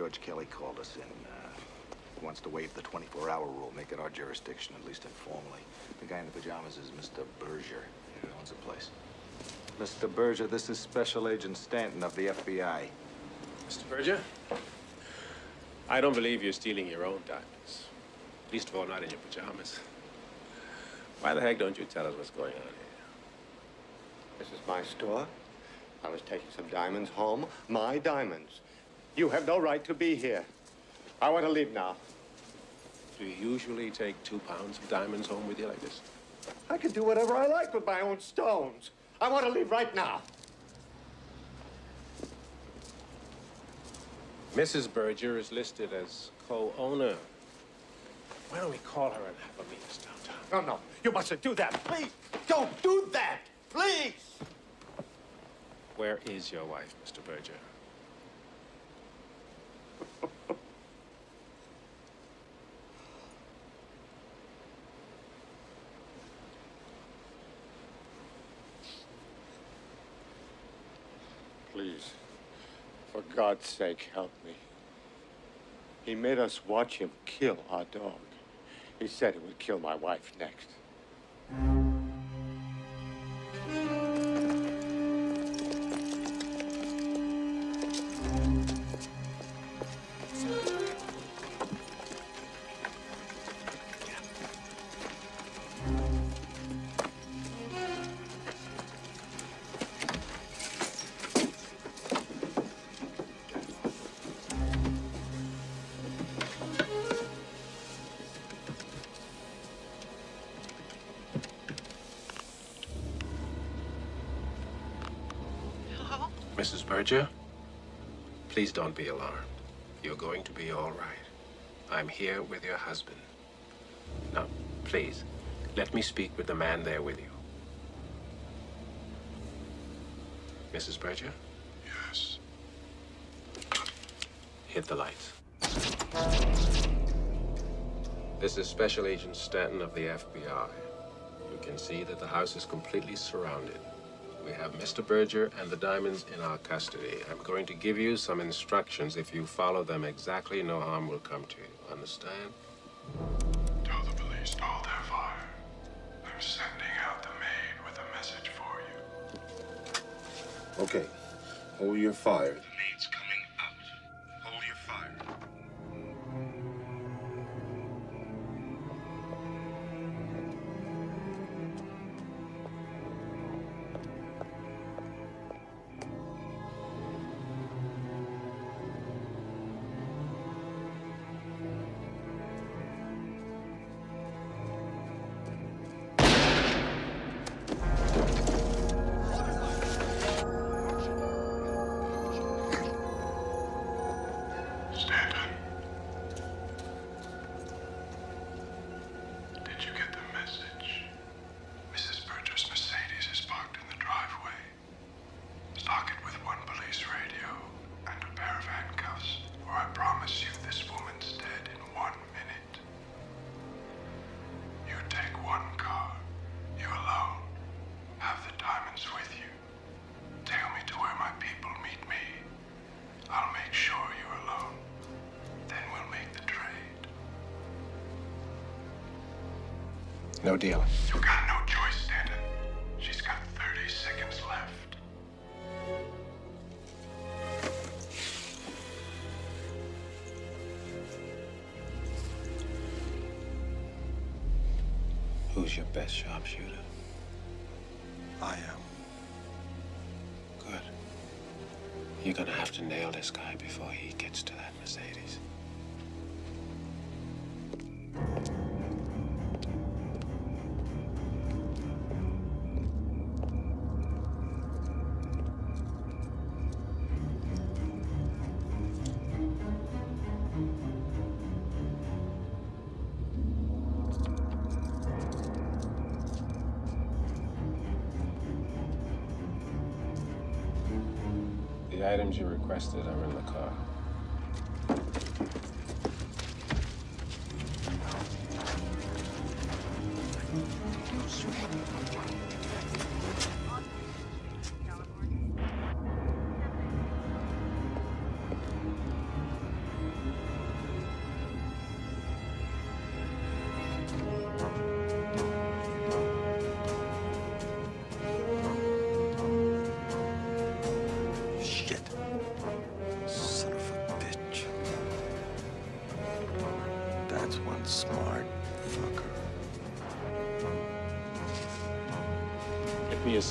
George Kelly called us in. Uh, he wants to waive the 24-hour rule, make it our jurisdiction, at least informally. The guy in the pajamas is Mr. Berger. He owns the place. Mr. Berger, this is Special Agent Stanton of the FBI. Mr. Berger, I don't believe you're stealing your own diamonds. Least of all, not in your pajamas. Why the heck don't you tell us what's going on here? This is my store. I was taking some diamonds home. My diamonds. You have no right to be here. I want to leave now. Do you usually take two pounds of diamonds home with you like this? I can do whatever I like with my own stones. I want to leave right now. Mrs. Berger is listed as co-owner. Why don't we call her and have a meet us downtown? No, no. You mustn't do that. Please, don't do that. Please. Where is your wife, Mr. Berger? Please, for God's sake, help me. He made us watch him kill our dog. He said it would kill my wife next. Please don't be alarmed. You're going to be all right. I'm here with your husband. Now, please, let me speak with the man there with you. Mrs. Berger? Yes. Hit the lights. This is Special Agent Stanton of the FBI. You can see that the house is completely surrounded. We have Mr. Berger and the diamonds in our custody. I'm going to give you some instructions. If you follow them exactly, no harm will come to you. Understand? Tell the police hold their fire. I'm sending out the maid with a message for you. Okay. Hold your fire. No deal. You got no choice, Stanton. She's got 30 seconds left. Who's your best sharpshooter? I am. Good. You're gonna have to nail this guy before he items you requested are in the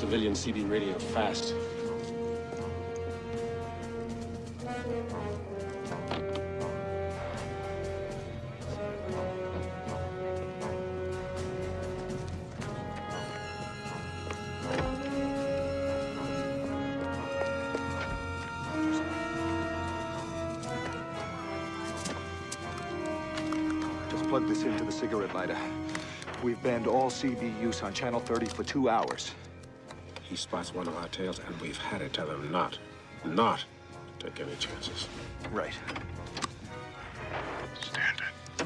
civilian CB radio fast. Just plug this into the cigarette lighter. We've banned all CB use on Channel 30 for two hours. He spots one of our tails, and we've had to tell him not, not to take any chances. Right. Stanton, do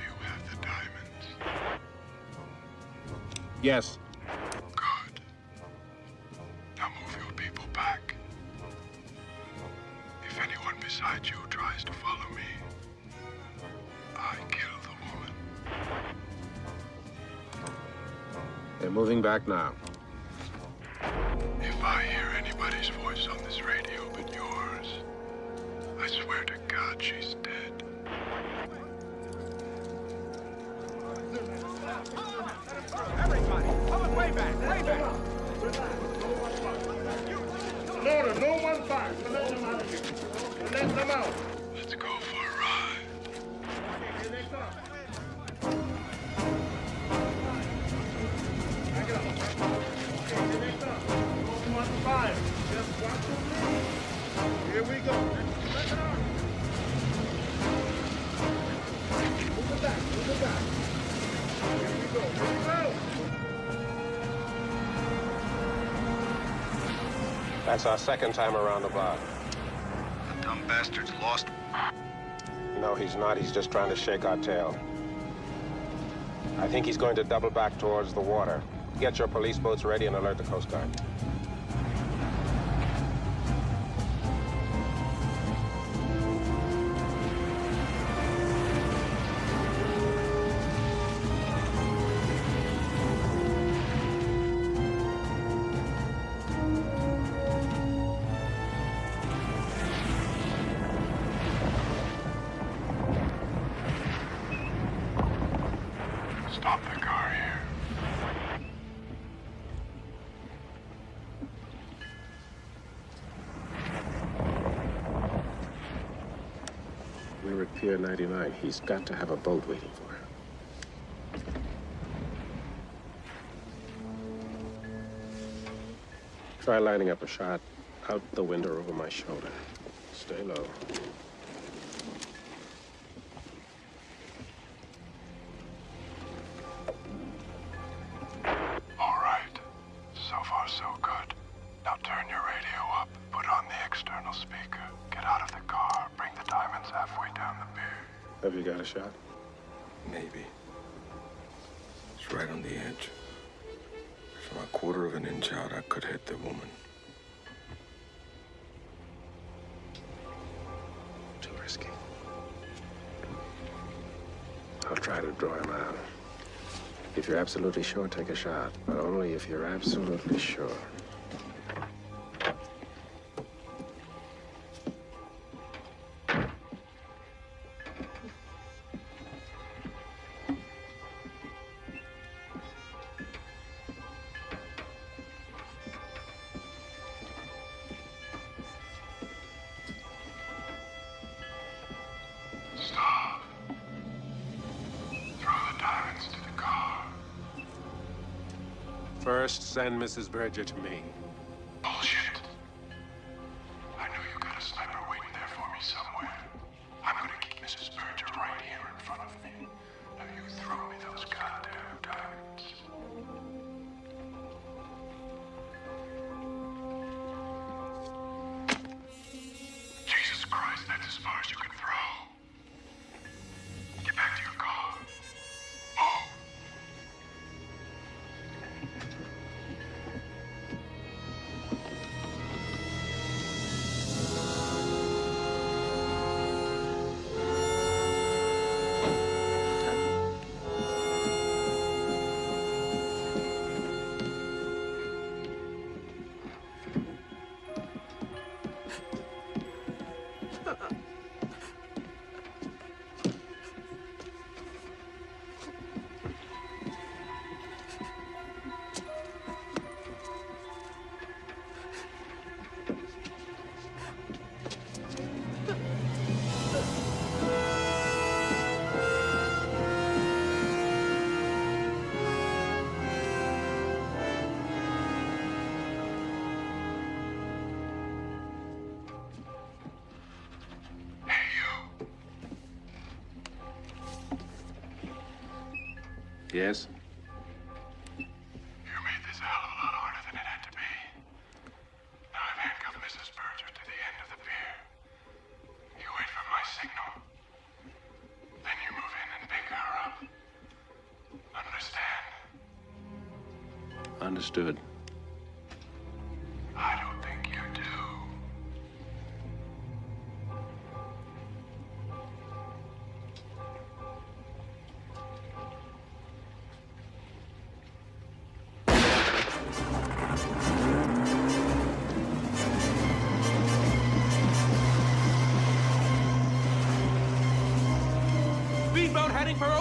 you have the diamonds? Yes. That's our second time around the bar. The dumb bastard's lost. No, he's not. He's just trying to shake our tail. I think he's going to double back towards the water. Get your police boats ready and alert the Coast Guard. He's got to have a boat waiting for him. Try lining up a shot out the window over my shoulder. Stay low. Absolutely sure, take a shot. But only if you're absolutely sure. Mrs. Berger to me. Yes? You made this a hell of a lot harder than it had to be. Now I've handcuffed Mrs. Berger to the end of the pier. You wait for my signal. Then you move in and pick her up. Understand? Understood.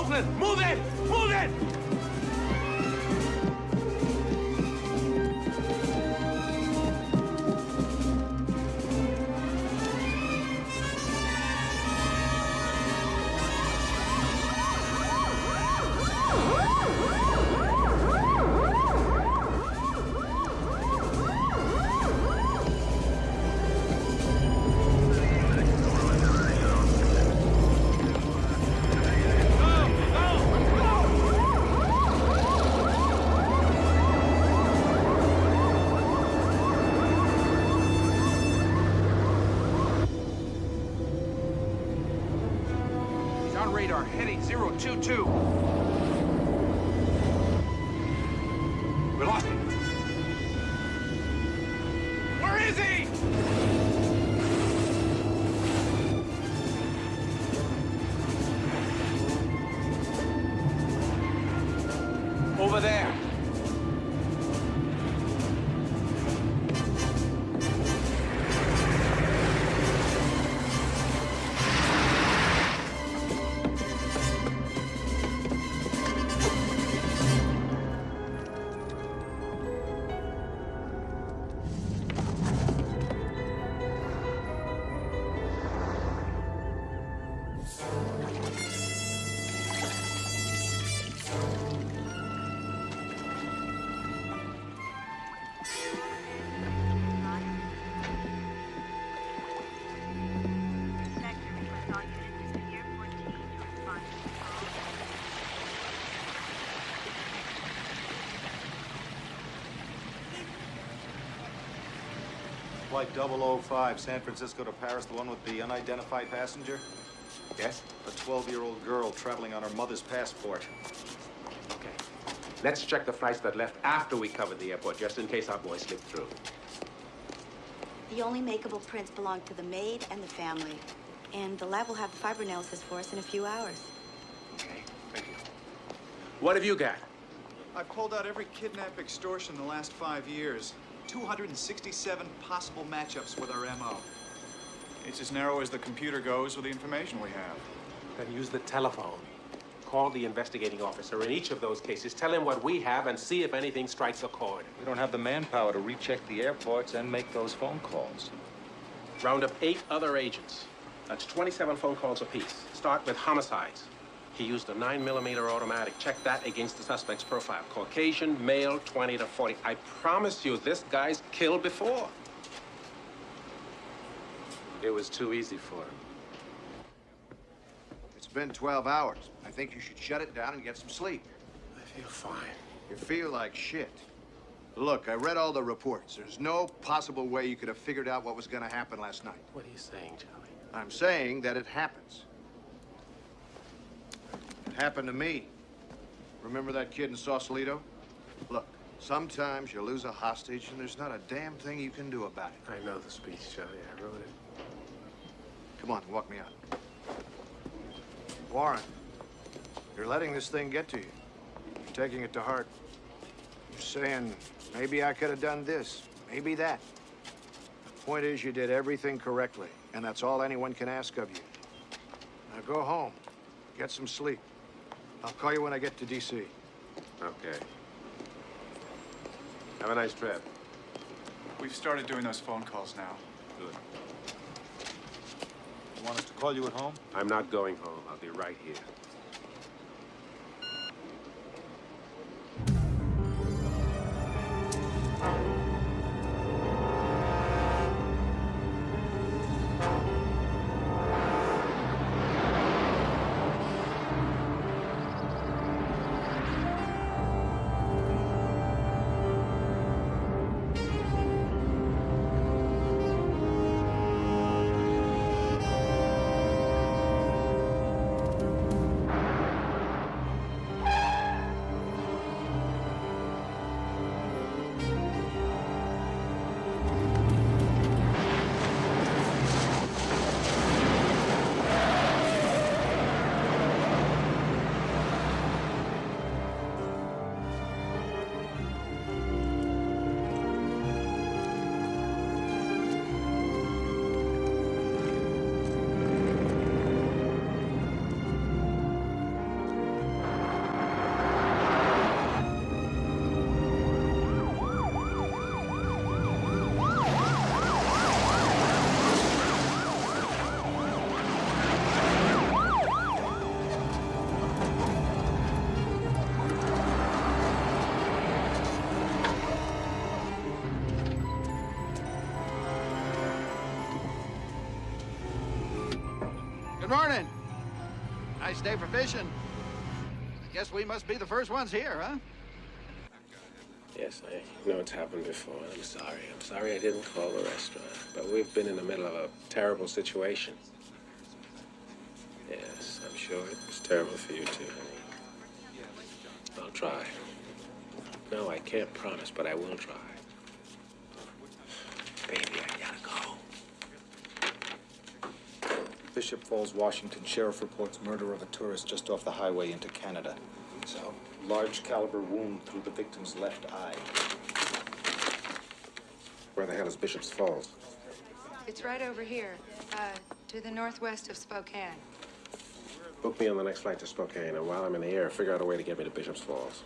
Move it! Move it! 022. Flight 005, San Francisco to Paris, the one with the unidentified passenger? Yes? A 12-year-old girl traveling on her mother's passport. Okay. Let's check the flights that left after we covered the airport, just in case our boy slipped through. The only makeable prints belong to the maid and the family. And the lab will have the fiber analysis for us in a few hours. Okay, thank you. What have you got? I've pulled out every kidnap extortion in the last five years. 267 possible matchups with our MO. It's as narrow as the computer goes with the information we have. Then use the telephone. Call the investigating officer in each of those cases. Tell him what we have and see if anything strikes a chord. We don't have the manpower to recheck the airports and make those phone calls. Round up eight other agents. That's 27 phone calls apiece. Start with homicides. He used a 9mm automatic. Check that against the suspect's profile. Caucasian, male, 20 to 40. I promise you, this guy's killed before. It was too easy for him. It's been 12 hours. I think you should shut it down and get some sleep. I feel fine. You feel like shit. Look, I read all the reports. There's no possible way you could have figured out what was going to happen last night. What are you saying, Charlie? I'm saying that it happens. Happened to me. Remember that kid in Sausalito? Look, sometimes you lose a hostage and there's not a damn thing you can do about it. I know the speech, Charlie. I wrote it. Come on, walk me out. Warren, you're letting this thing get to you. You're taking it to heart. You're saying, maybe I could have done this, maybe that. The point is, you did everything correctly, and that's all anyone can ask of you. Now go home, get some sleep. I'll call you when I get to D.C. Okay. Have a nice trip. We've started doing those phone calls now. Good. You want us to call you at home? I'm not going home. I'll be right here. Good morning. Nice day for fishing. I guess we must be the first ones here, huh? Yes, I know it's happened before. I'm sorry. I'm sorry I didn't call the restaurant. But we've been in the middle of a terrible situation. Yes, I'm sure it was terrible for you too, honey. I'll try. No, I can't promise, but I will try. Baby, I gotta go. Bishop Falls, Washington. Sheriff reports murder of a tourist just off the highway into Canada. So? Large caliber wound through the victim's left eye. Where the hell is Bishop's Falls? It's right over here, uh, to the northwest of Spokane. Book me on the next flight to Spokane, and while I'm in the air, figure out a way to get me to Bishop's Falls.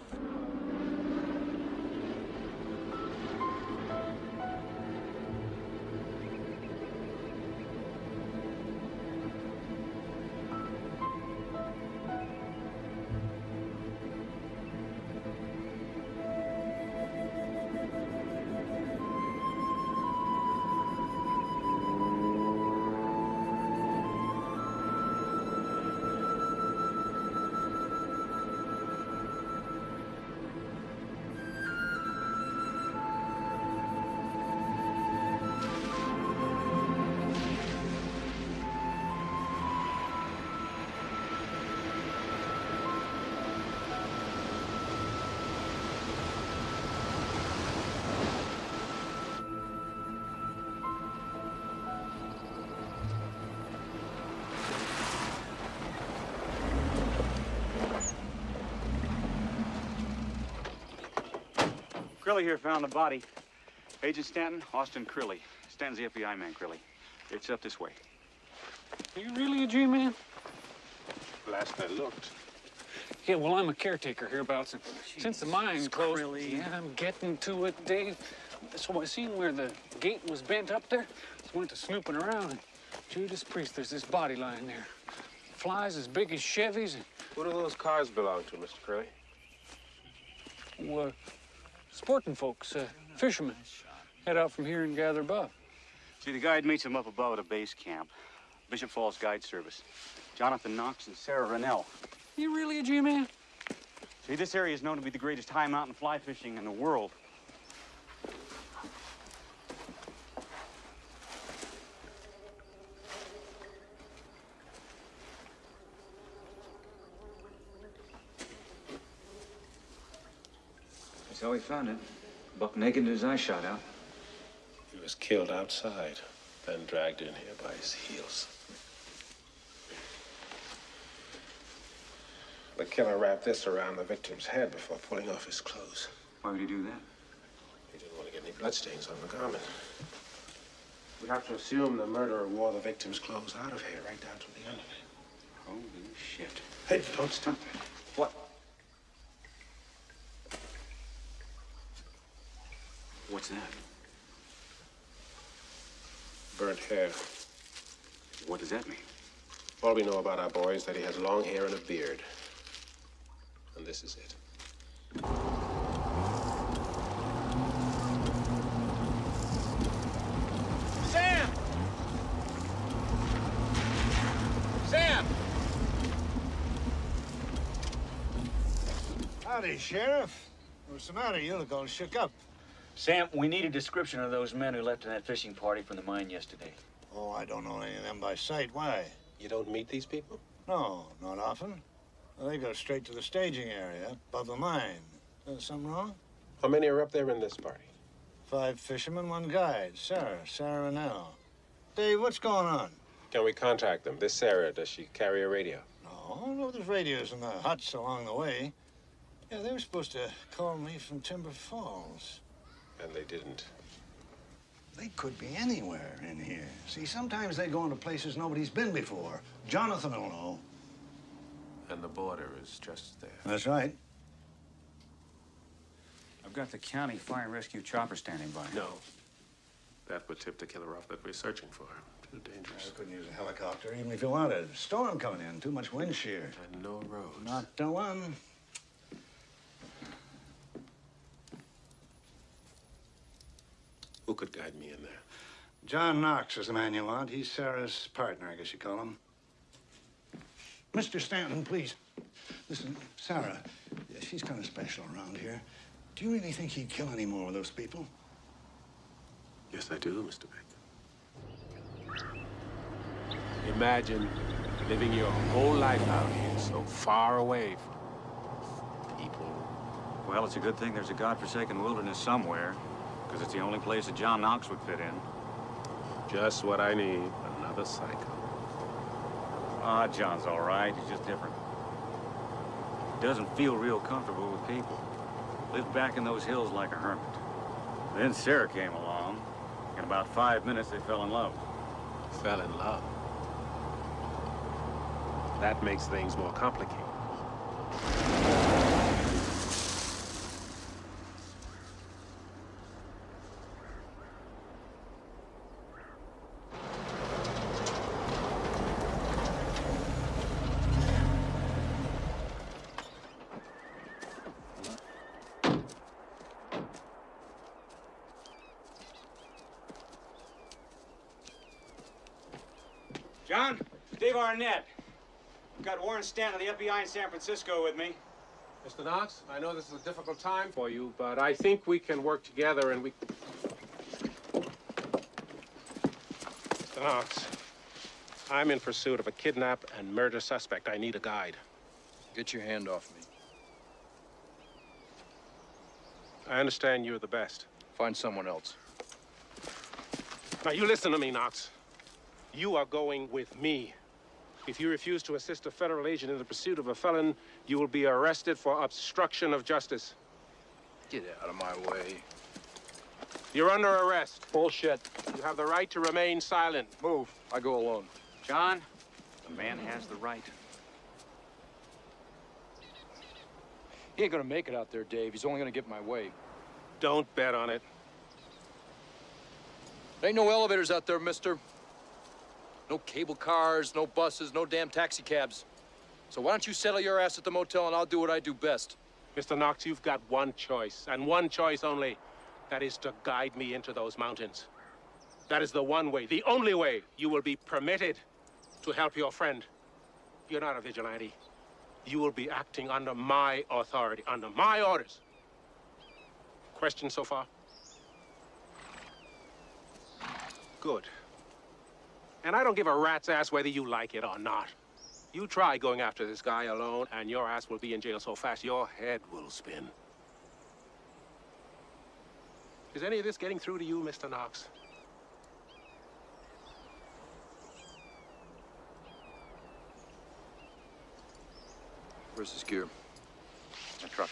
Crilly here found the body. Agent Stanton, Austin Crilly. Stanton's the FBI man, Crilly. It's up this way. Are you really a G-man? Last I looked. Yeah, well, I'm a caretaker hereabouts. And since the mine closed, yeah, I'm getting to it, Dave. So I seen where the gate was bent up there. So went to snooping around, and Judas Priest, there's this body lying there. Flies as big as Chevys. And, Who do those cars belong to, Mr. Crilly? uh, sporting folks, uh, fishermen. Head out from here and gather above. See, the guide meets them up above at a base camp. Bishop Falls Guide Service. Jonathan Knox and Sarah Rennell. You really a G-man? See, this area is known to be the greatest high mountain fly fishing in the world. How he found it. Buck naked, his eye shot out. He was killed outside, then dragged in here by his heels. The killer wrapped this around the victim's head before pulling off his clothes. Why would he do that? He didn't want to get any bloodstains on the garment. We have to assume the murderer wore the victim's clothes out of here, right down to the end of it. Holy shit. Hey, don't stop that. What's that? Burnt hair. What does that mean? All we know about our boy is that he has long hair and a beard. And this is it. Sam! Sam! Howdy, Sheriff. What's the matter? You look all shook up. Sam, we need a description of those men who left in that fishing party from the mine yesterday. Oh, I don't know any of them by sight. Why? You don't meet these people? No, not often. Well, they go straight to the staging area, above the mine. Uh, something wrong? How many are up there in this party? Five fishermen, one guide. Sarah, Sarah Nell. Dave, what's going on? Can we contact them? This Sarah, does she carry a radio? No, no, there's radios in the huts along the way. Yeah, they were supposed to call me from Timber Falls. And they didn't. They could be anywhere in here. See, sometimes they go into places nobody's been before. Jonathan will know. And the border is just there. That's right. I've got the county fire and rescue chopper standing by. No. That would tip the killer off that we're searching for. Too dangerous. I couldn't use a helicopter even if you wanted. Storm coming in, too much wind shear. And no roads. Not the one. Who could guide me in there? John Knox is the man you want. He's Sarah's partner, I guess you call him. Mr. Stanton, please. Listen, Sarah, she's kind of special around here. Do you really think he'd kill any more of those people? Yes, I do, Mr. Baker. Imagine living your whole life out here, so far away from people. Well, it's a good thing there's a godforsaken wilderness somewhere, because it's the only place that John Knox would fit in. Just what I need, another psycho. Ah, John's all right. He's just different. Doesn't feel real comfortable with people. Lived back in those hills like a hermit. Then Sarah came along. In about five minutes, they fell in love. Fell in love. That makes things more complicated. John, Dave Arnett. I've got Warren Stanton of the FBI in San Francisco with me. Mr. Knox, I know this is a difficult time for you, but I think we can work together and we... Mr. Knox, I'm in pursuit of a kidnap and murder suspect. I need a guide. Get your hand off me. I understand you're the best. Find someone else. Now, you listen to me, Knox. You are going with me. If you refuse to assist a federal agent in the pursuit of a felon, you will be arrested for obstruction of justice. Get out of my way. You're under arrest. Bullshit. You have the right to remain silent. Move. I go alone. John, the man has the right. He ain't gonna make it out there, Dave. He's only gonna get my way. Don't bet on it. There ain't no elevators out there, mister. No cable cars, no buses, no damn taxicabs. So why don't you settle your ass at the motel and I'll do what I do best. Mr. Knox, you've got one choice, and one choice only. That is to guide me into those mountains. That is the one way, the only way you will be permitted to help your friend. You're not a vigilante. You will be acting under my authority, under my orders. Questions so far? Good. And I don't give a rat's ass whether you like it or not. You try going after this guy alone, and your ass will be in jail so fast your head will spin. Is any of this getting through to you, Mr. Knox? Where's his gear? The truck.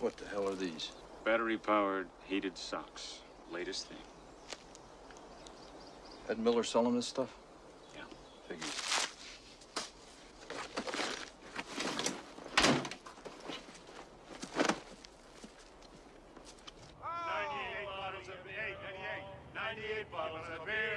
What the hell are these? Battery-powered heated socks. Latest thing. Ed Miller selling this stuff? Yeah. Figures.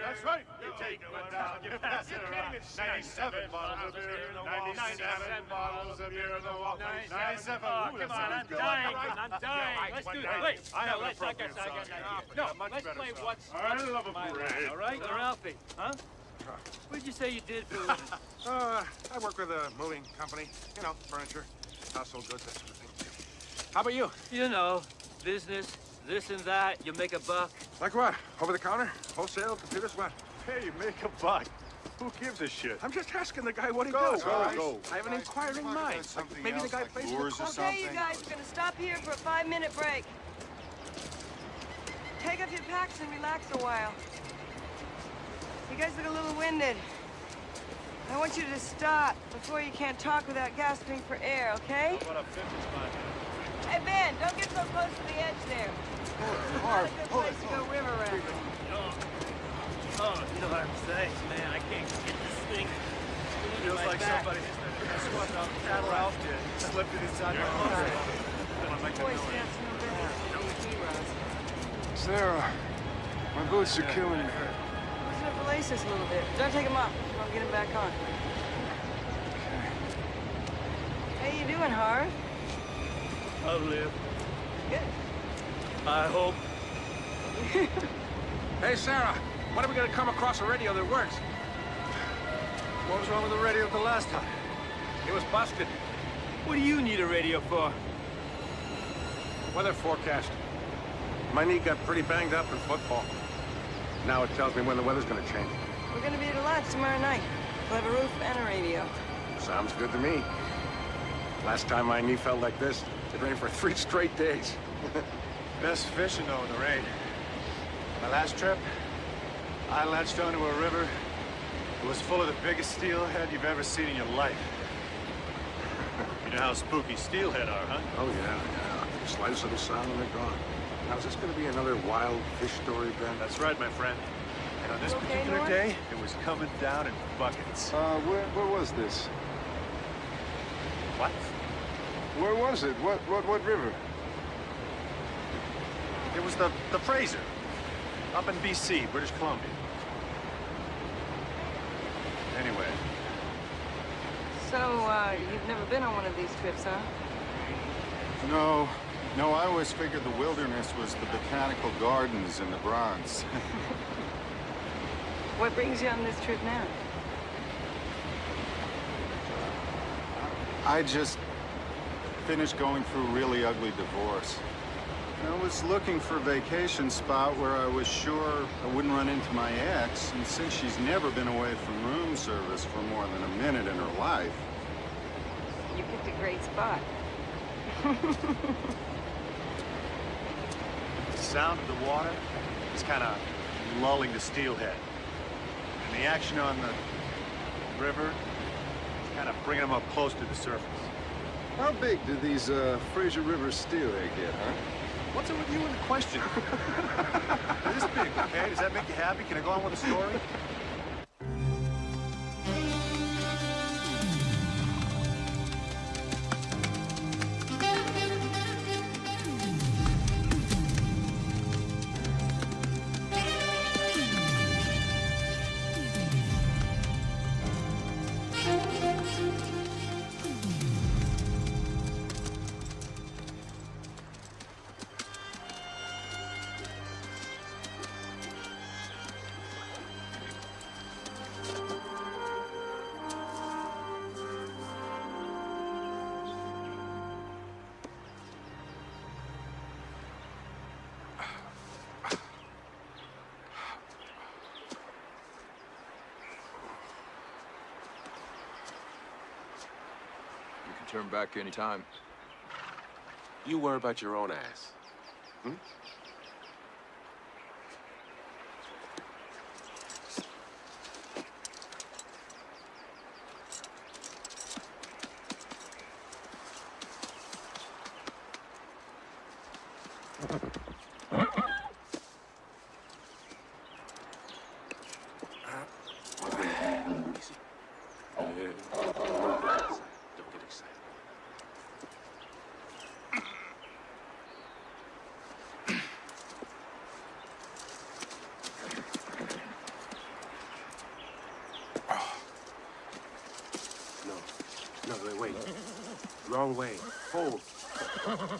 That's right. You take one down, you pass it around. 97 bottles of beer in the wall. 97 bottles of beer in the wall. 97. Oh, come on, I'm dying. I'm dying. Let's do this. Wait, I have no, an let's not get appropriate I got an song. idea. No, Yeah, much let's better play song. what's I what's love a my parade. line, All right, Uh, Ralphie, huh? What'd you say you did for a living? Uh, I work with a moving company. You know, furniture, household goods, that sort of thing. How about you? You know, business, this and that. You make a buck. Like what? Over the counter? Wholesale? Computers? What? Hey, make a buck. Who gives a shit? I'm just asking the guy what he Go, does. go, all right? go. I have an inquiring mind. Like, maybe the guy plays in the club. Okay, you guys, we're gonna stop here for a five-minute break. Take off your packs and relax a while. You guys look a little winded. I want you to stop before you can't talk without gasping for air, okay? What a 50 spot. Hey, Ben, don't get so close to the edge there. It's not a good place to go river rafting. Oh, oh, you know what I'm saying, man. I can't get this thing. Feels like somebody swapped out Cat Ralph did. slipped it inside my Boy Scouts no better. Sarah, my boots are killing me. Loosen up laces a little bit. Don't take them off. I'll get them back on. How you doing, Harv? I'll live. Good. I hope. Hey, Sarah, when are we gonna come across a radio that works? What was wrong with the radio the last time? It was busted. What do you need a radio for? Weather forecast. My knee got pretty banged up in football. Now it tells me when the weather's gonna change. We're gonna be at a lodge tomorrow night. We'll have a roof and a radio. Sounds good to me. Last time my knee felt like this, it rained for three straight days. Best fishing, though, in the rain. My last trip, I latched onto a river. It was full of the biggest steelhead you've ever seen in your life. You know how spooky steelhead are, huh? Oh, yeah, yeah. Slightest little sound and they're gone. Now, is this gonna be another wild fish story, Ben? That's right, my friend. And on this okay, particular Norm? day, it was coming down in buckets. Uh, where, where was this? What? Where was it? What, what, what river? It was the, the Fraser. Up in B.C., British Columbia. Anyway, So, uh, you've never been on one of these trips, huh? No, no, I always figured the wilderness was the botanical gardens in the Bronx. What brings you on this trip now? I just finished going through a really ugly divorce. And I was looking for a vacation spot where I was sure I wouldn't run into my ex, and since she's never been away from room service for more than a minute in her life, You picked a great spot. the sound of the water is kind of lulling the steelhead. And the action on the river is kind of bringing them up close to the surface. how big do these uh, Fraser River steelhead get, huh? What's it with you and the question? this big, okay? Does that make you happy? Can I go on with the story? Back any time. You worry about your own ass. Hmm? Easy. Yeah. Don't get excited. No. No, wait. Wrong way. Hold.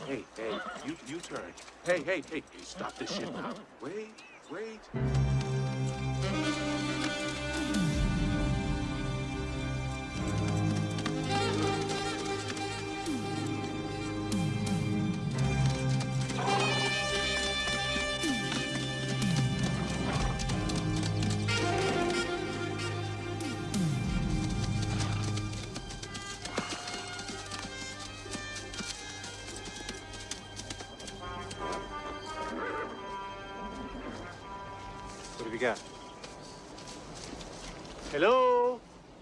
Hey, hey, you you turn. Hey, hey, hey, hey, stop this shit now. Wait, wait. Hello?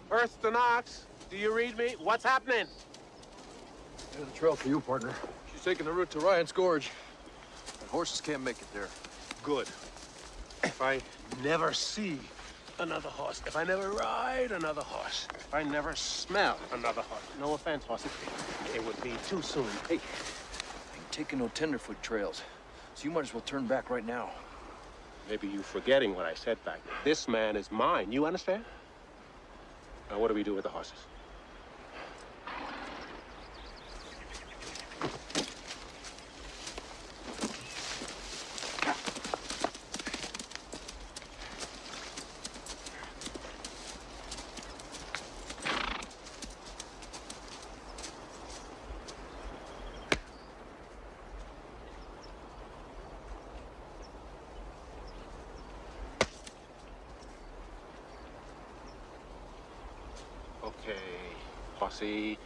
Earth to Knox. Do you read me? What's happening? There's a trail for you, partner. She's taking the route to Ryan's Gorge. And horses can't make it there. Good. If I never see another horse, if I never ride another horse, if I never smell another horse, no offense, horse, it, it would be too soon. Hey, I ain't taking no tenderfoot trails, so you might as well turn back right now. Maybe you're forgetting what I said back there. This man is mine, you understand? Now, what do we do with the horses? sí.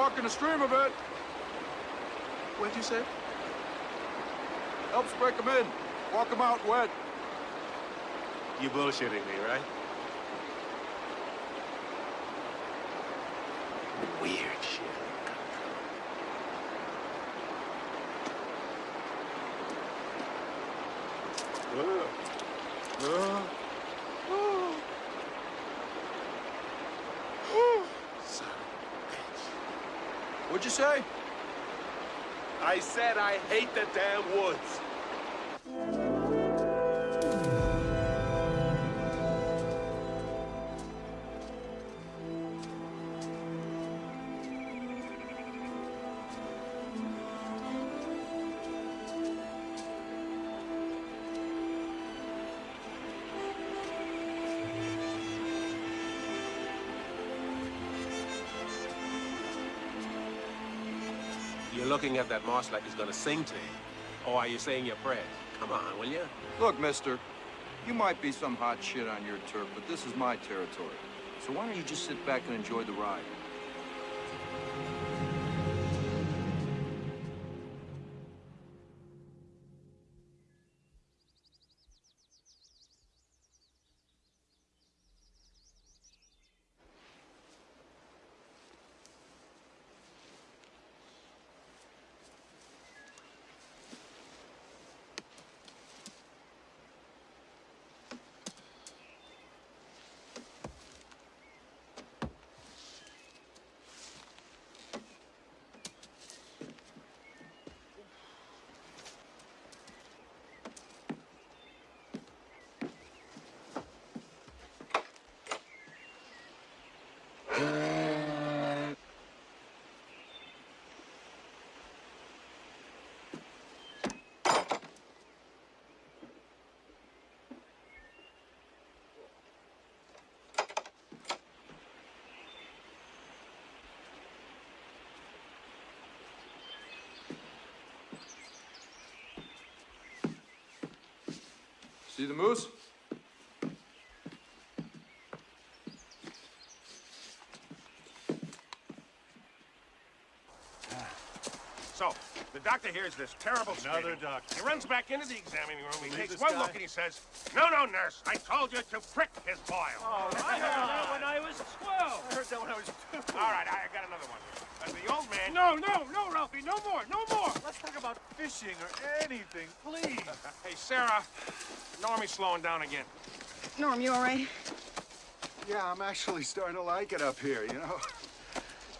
Walking the stream a bit. What'd you say? Helps break them in. Walk them out wet. You bullshitting me, right? Weird shit. What'd you say? I said I hate the damn woods. Looking at that moss like it's gonna sing to you. Or are you saying your prayers? Come on, will you? Look, mister, you might be some hot shit on your turf, but this is my territory. So why don't you just sit back and enjoy the ride? See the moose? So, the doctor hears this terrible Another screaming. doctor. He runs back into the examining room. He Believe takes one guy? look and he says, No, no, nurse. I told you to prick his boil. Oh, I heard that when I was 12. I heard that when I was two. All right, I I got another one. Uh, the old man. No, no, no, Ralphie, no more, no more. Let's talk about fishing or anything, please. Hey, Sarah. Normie's slowing down again. Norm, you all right? Yeah, I'm actually starting to like it up here, you know?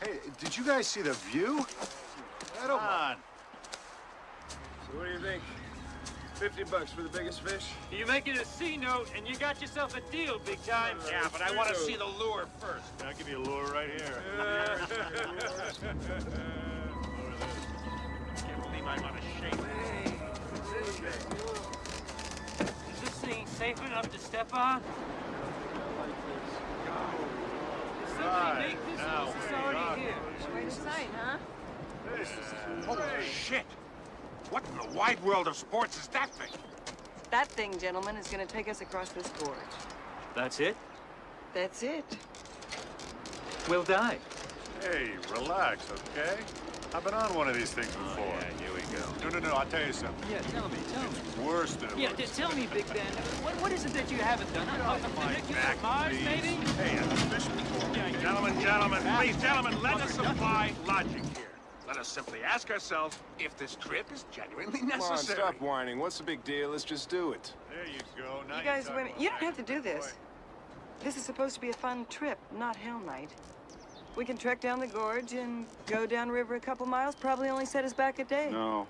Hey, did you guys see the view? Come on. So what do you think? 50 bucks for the biggest fish? You make it a C note, and you got yourself a deal, big time. Uh, yeah, but I wanna see the lure first. I'll give you a lure right here. Can't believe I'm out of shape. Is this thing safe enough to step on? Somebody make this or is already here? Quite a sight, huh? Holy shit! What in the wide world of sports is that thing? That thing, gentlemen, is gonna take us across this gorge. That's it? That's it. We'll die. Hey, relax, okay? I've been on one of these things oh, before. Oh, yeah, here we go. No, no, no, I'll tell you something. Yeah, tell me, tell me. It's worse than it Yeah, looks. just tell me, Big Ben. What, what is it that you haven't done? Huh? A funicular Mars, maybe? Hey, I'm fishing for Gentlemen, gentlemen, please, gentlemen, let us apply logic here. Let us simply ask ourselves if this trip is genuinely necessary. Come on, necessary. stop whining. What's the big deal? Let's just do it. There you go. Now You guys, women, you don't have to do this. This is supposed to be a fun trip, not Hell Night. We can trek down the gorge and go downriver a couple miles, probably only set us back a day. No.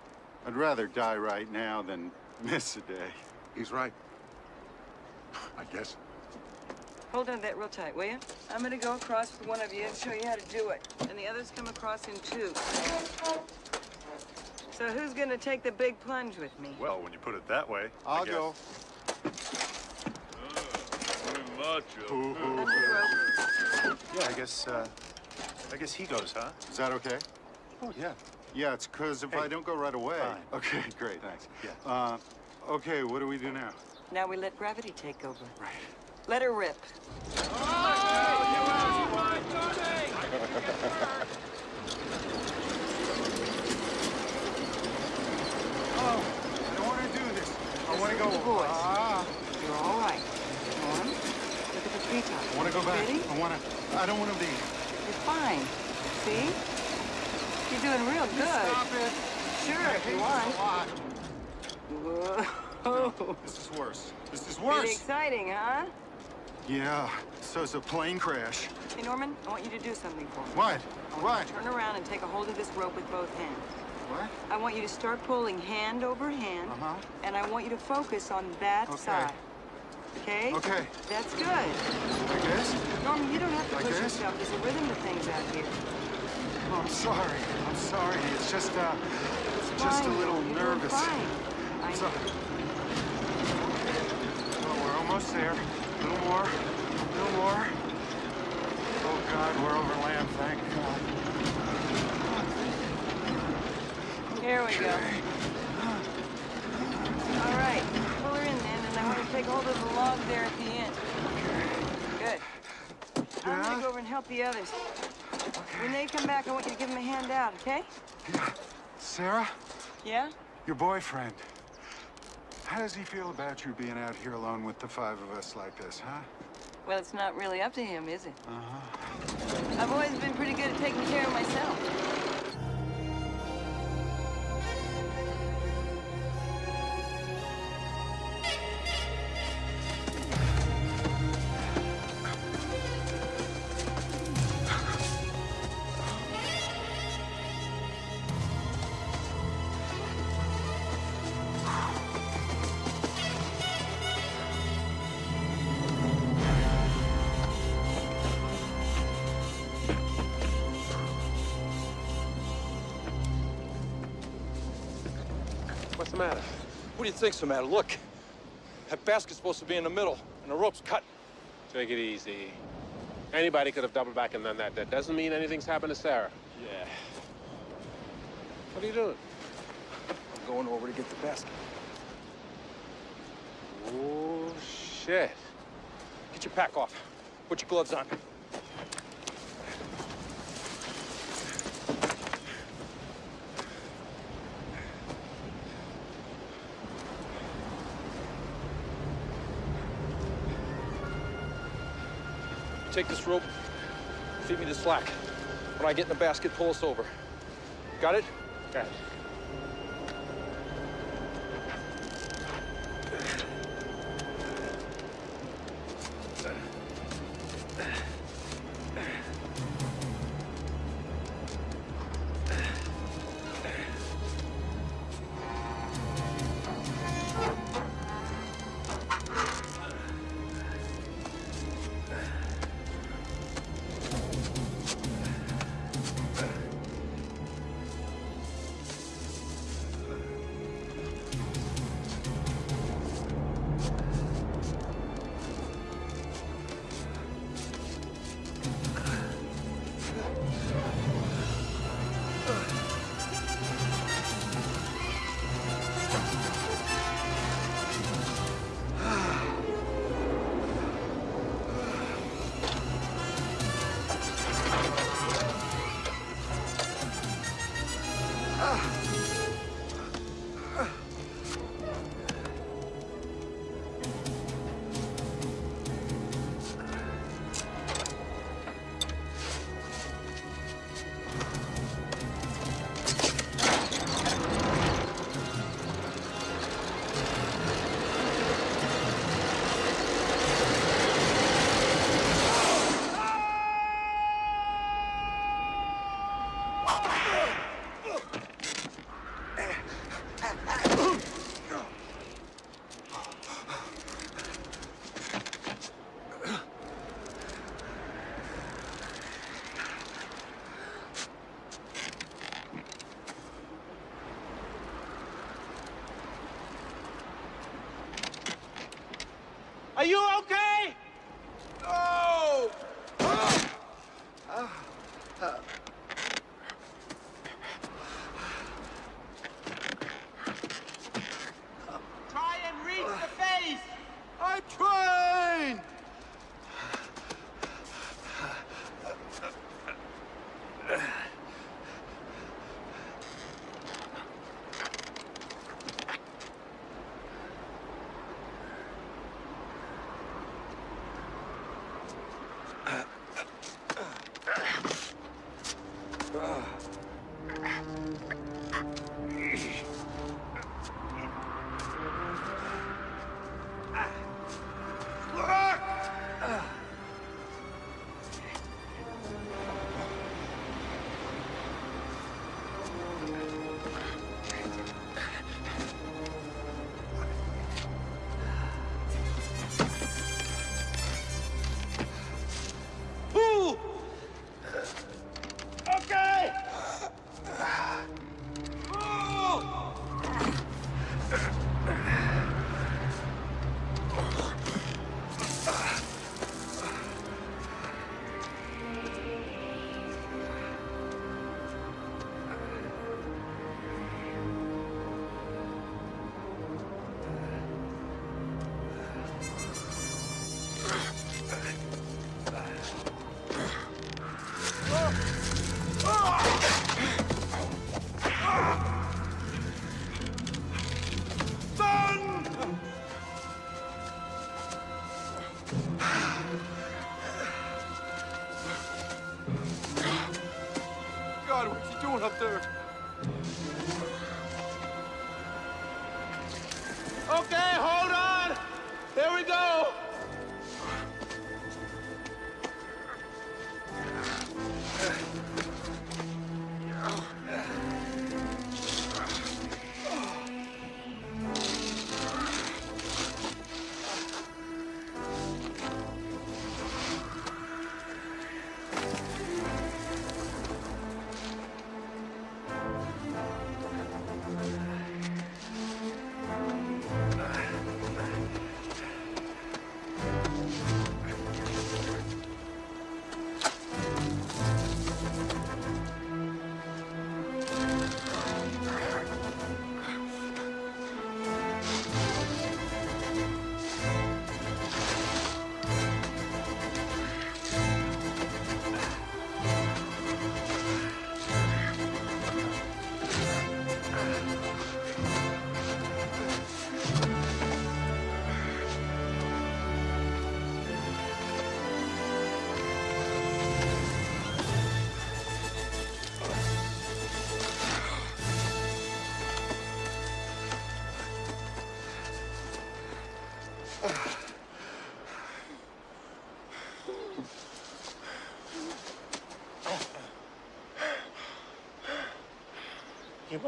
I'd rather die right now than miss a day. He's right. I guess. Hold on to that real tight, will you? I'm gonna go across with one of you and show you how to do it. And the others come across in two. So who's gonna take the big plunge with me? Well, when you put it that way, I I'll guess. go. Yeah, I guess, uh, I guess he goes, huh? Is that okay? Oh, yeah. Yeah, it's because if I don't go right away. Okay, great, thanks. Yeah. Uh, okay, what do we do now? Now we let gravity take over. Right. Let her rip. Oh, I don't want to do this. I want to go. The boys. Ah, You're all right. Come. Look at the treetops. I want to go back. Ready? I want to. I don't want to be. You're fine. See? You're doing real good. Stop it. Sure, I if you want. this a lot. Whoa. This is worse. This is worse. Pretty exciting, huh? Yeah. So it's a plane crash. Hey, Norman, I want you to do something for me. What? What? turn around and take a hold of this rope with both hands. What? I want you to start pulling hand over hand, Uh-huh. and I want you to focus on that Okay. side. Okay? Okay. That's good. Like this? Norman, you don't have to Like push this? yourself. There's a rhythm to things out here. Oh, I'm sorry. I'm sorry. It's just, uh, It's just a fine, little Norman. You're nervous. Fine. I So, oh, we're almost there. Little more. Little more. Oh, God, we're over land, thank God. Here we go. All right, pull her in then, and I want to take hold of the log there at the end. Good. I'm gonna go over and help the others. When they come back, I want you to give them a hand out, okay? Sarah, Yeah? your boyfriend. How does he feel about you being out here alone with the five of us like this, huh? Well, it's not really up to him, is it? Uh-huh. I've always been pretty good at taking care of myself. Matter? What do you think's the matter? Look, that basket's supposed to be in the middle, and the rope's cut. Take it easy. Anybody could have doubled back and done that. That doesn't mean anything's happened to Sarah. Yeah. What are you doing? I'm going over to get the basket. Oh, shit. Get your pack off. Put your gloves on. Take this rope, feed me the slack. When I get in the basket, pull us over. Got it? Got it.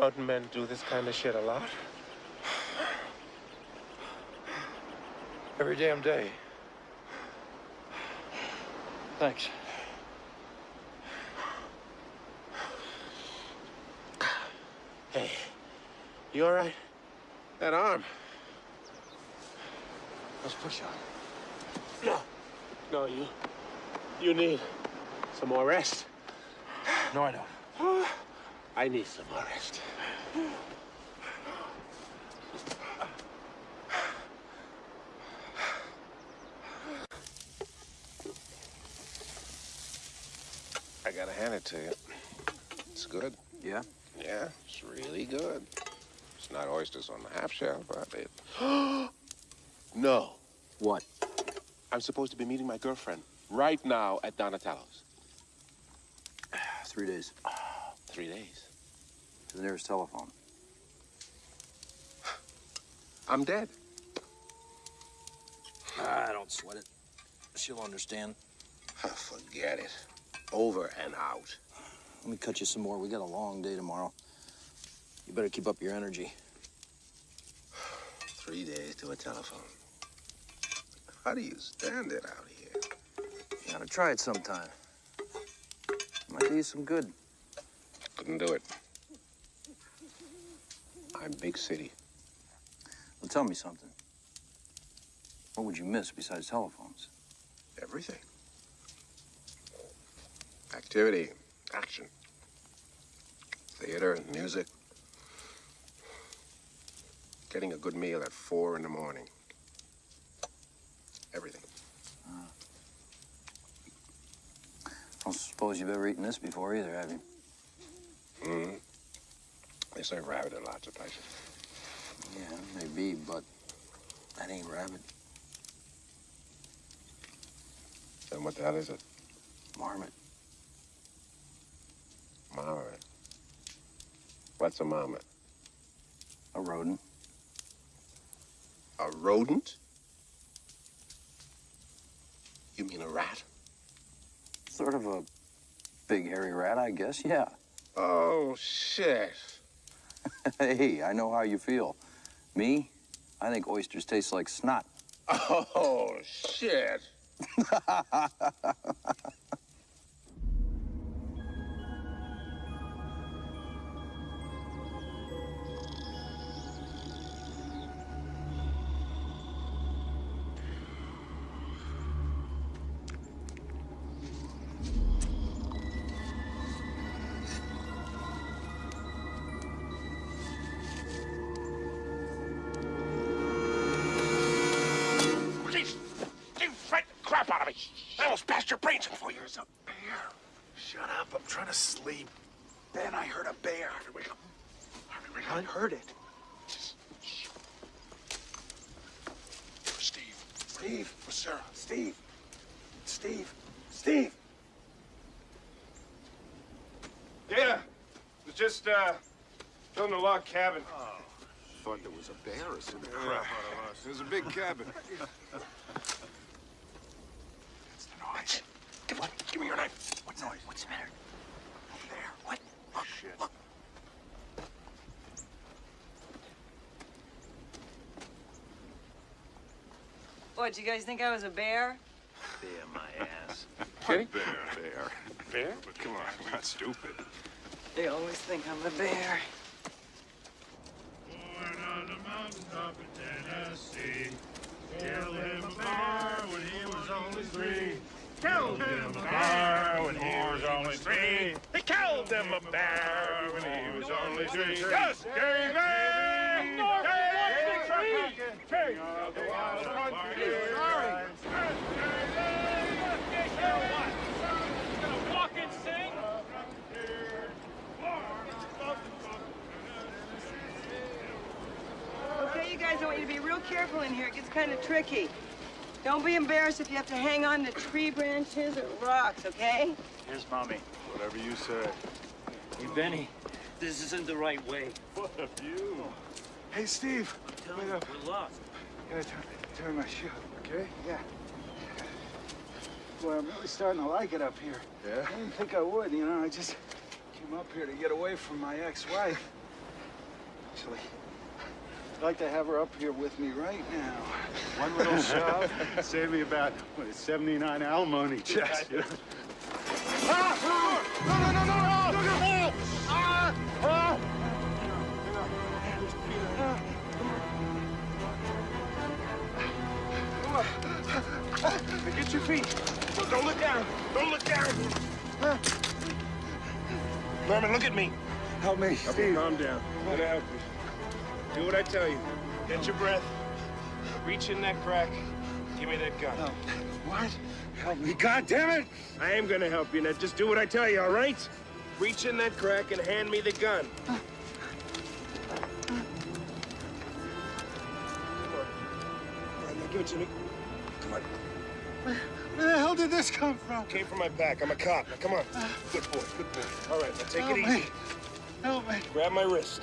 Mountain men do this kind of shit a lot? Every damn day. Thanks. Hey, you all right? That arm. Let's push on. No. No, you. You need some more rest. No, I don't. I need some more rest. I gotta hand it to you. It's good. Yeah? Yeah, it's really good. It's not oysters on the half shell, but it. no. What? I'm supposed to be meeting my girlfriend right now at Donatello's. Three days. Three days. To the nearest telephone. I'm dead. I don't sweat it. She'll understand. Forget it. Over and out. Let me cut you some more. We got a long day tomorrow. You better keep up your energy. Three days to a telephone. How do you stand it out here? You gotta try it sometime. Might do you some good. Couldn't do it. I'm big city. Well, tell me something. What would you miss besides telephones? Everything. Activity, action, theater, music. Getting a good meal at four in the morning. Everything. I don't suppose you've ever eaten this before either, have you? Mm-hmm. They serve rabbit in lots of places. Yeah, maybe, but that ain't rabbit. Then what the hell is it? Marmot. Marmot. What's a marmot? A rodent. A rodent? You mean a rat? Sort of a big hairy rat, I guess, yeah. Oh, shit. hey, I know how you feel. Me? I think oysters taste like snot. Oh, shit. just, uh, building a log cabin. Oh. Thought there was a bear or something. Crap out of us. There's a big cabin. What? Give, give me your knife. What noise? What's the matter? There. What? Look, Shit. look. What, you guys think I was a bear? Bear my ass. Kitty? Bear. Bear. Bear? But come on, I'm not stupid. They always think I'm a bear. Born on the mountaintop in Tennessee. Killed him a bear when he was only three. Killed him a bear when he was only three. He killed him a bear when he was only three. Yes, Davy! King of the wild country. Walk and sing? Okay, you guys, I want you to be real careful in here. It gets kind of tricky. Don't be embarrassed if you have to hang on to tree branches or rocks, okay? Here's Mommy. Whatever you say. Hey, Benny, this isn't the right way. What a view. Hey, Steve. Tell Wait him up. we're lost. Gotta turn, turn my shoe, okay? Yeah. Boy, I'm really starting to like it up here. Yeah? I didn't think I would, you know. I just came up here to get away from my ex-wife. Actually, I'd like to have her up here with me right now. One little shove, save me about, what, 79 alimony checks. you know? Ah! No, no, no, no, no! Look at me! Ah! Ah! Get your feet. Don't- look down. Don't look down. Norman, look at me. Help me, Steve. Calm down. I'm gonna help you. Do what I tell you. Get your breath. Reach in that crack. Give me that gun. What? Help me. God damn it! I am gonna help you. Now just do what I tell you, all right? Reach in that crack and hand me the gun. Come on. All right, now give it to me. Come on. Where the hell did this come from? Came from my back. I'm a cop. Now come on. Uh, good boy. Good boy. All right, now take Help it me. easy. Help me. Grab my wrist.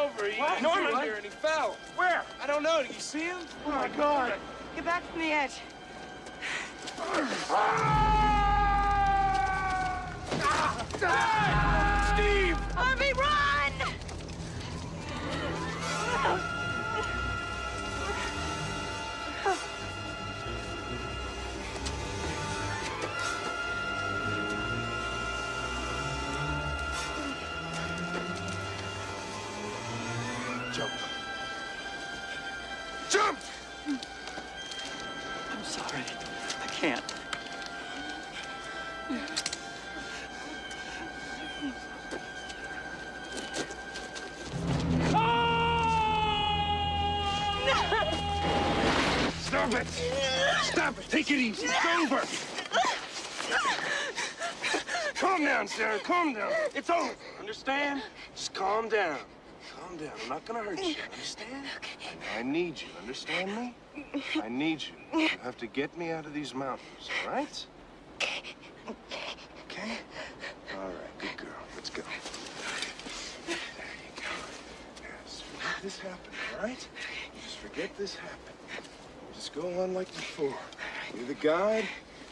over. He, What? Norman's What? here and he fell. Where? I don't know. Did you see him? Oh, my God. Get back from the edge. Ah! Ah! Steve! Harvey, run! Ah! Understand? Just calm down. Calm down. I'm not gonna hurt you. Understand? I need you. Understand me? I need you. You have to get me out of these mountains. All right? Okay. Okay? All right. Good girl. Let's go. There you go. Yes. Forget this happened. All right? Just forget this happened. Just go on like before. You're the guide.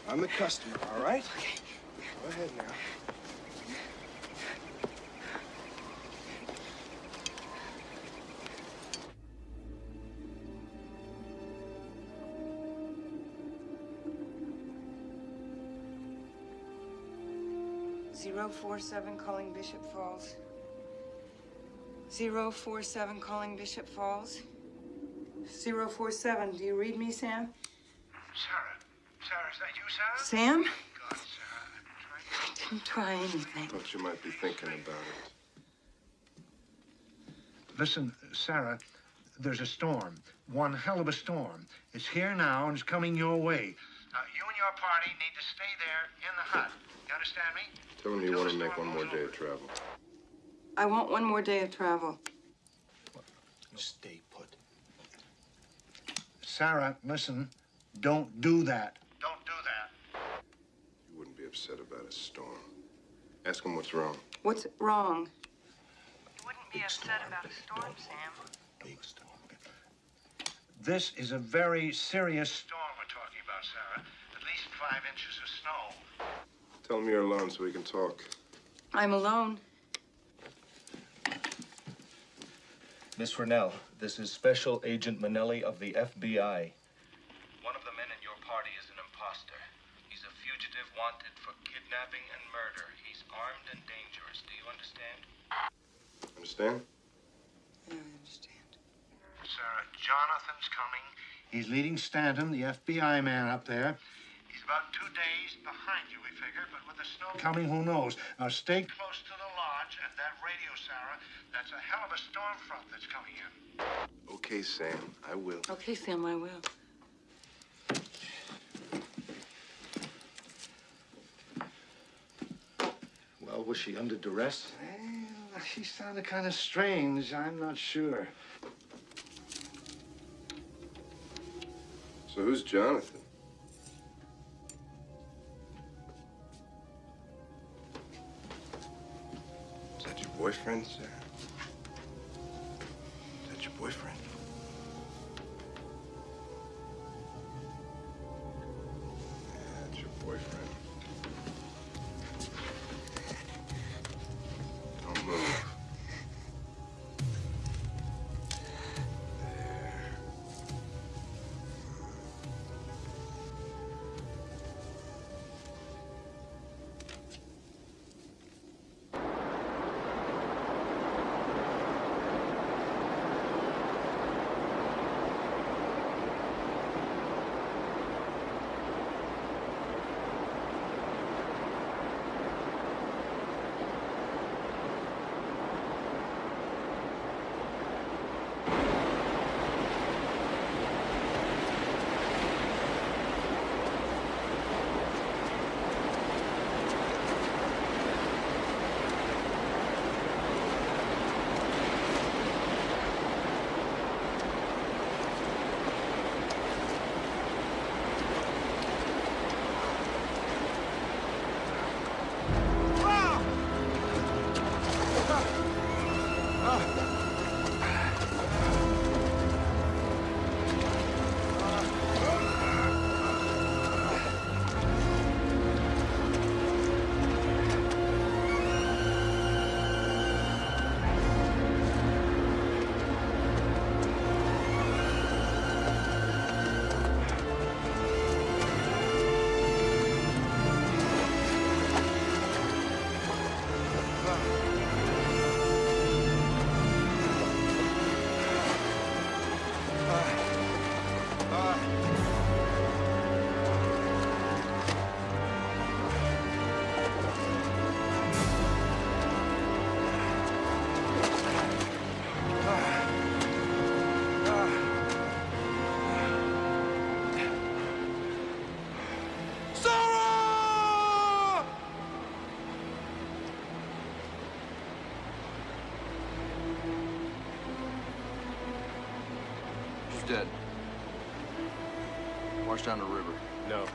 I'm the customer. All right? Go ahead now. Zero four seven calling Bishop Falls. Zero four seven calling Bishop Falls. 047. Do you read me, Sam? Sarah. Sarah, is that you, Sarah? Sam? God, Sarah, I'm. I didn't try anything. Thought you might be thinking about it. Listen, Sarah, there's a storm. One hell of a storm. It's here now and it's coming your way. Now, you and your party need to stay there in the hut. You understand me? Tell him you want to make one more day of travel. I want one more day of travel. Stay put. Sarah, listen, don't do that. Don't do that. You wouldn't be upset about a storm. Ask him what's wrong. What's wrong? You wouldn't be upset about a storm, Sam. Big storm. This is a very serious storm we're talking about, Sarah. At least five inches of snow. Tell him you're alone so we can talk. I'm alone. Miss Rennell, this is Special Agent Manelli of the FBI. One of the men in your party is an imposter. He's a fugitive wanted for kidnapping and murder. He's armed and dangerous. Do you understand? Understand? Yeah, I understand? Sarah, Jonathan's coming. He's leading Stanton, the FBI man up there. He's about two days behind you, we figure, but with the snow coming, who knows? Now stay close to the lodge and that radio, Sarah. That's a hell of a storm front that's coming in. Okay, Sam. I will. Okay, Sam, I will. Well, was she under duress? Well, she sounded kind of strange. I'm not sure. So who's Jonathan? Is that your boyfriend, Sarah? Is that your boyfriend? Down the river. No.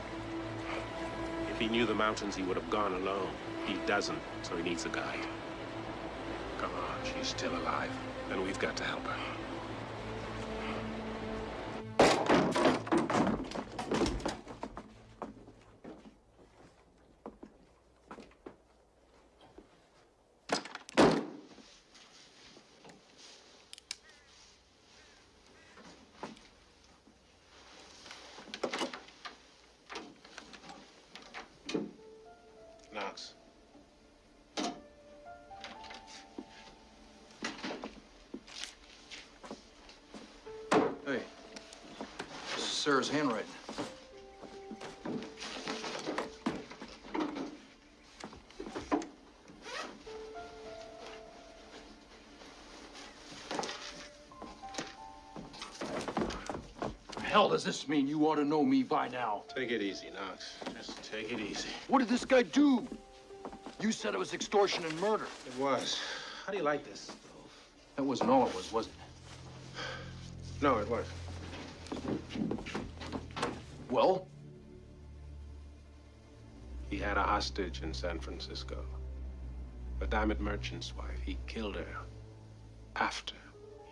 If he knew the mountains, he would have gone alone. He doesn't, so he needs a guide. Come on, she's still alive, and we've got to help Sarah's handwriting. hell does this mean? You ought to know me by now. Take it easy, Knox. Just take it easy. What did this guy do? You said it was extortion and murder. It was. How do you like this? That wasn't all it was, was it? No, it was. Well? He had a hostage in San Francisco. A diamond merchant's wife. He killed her after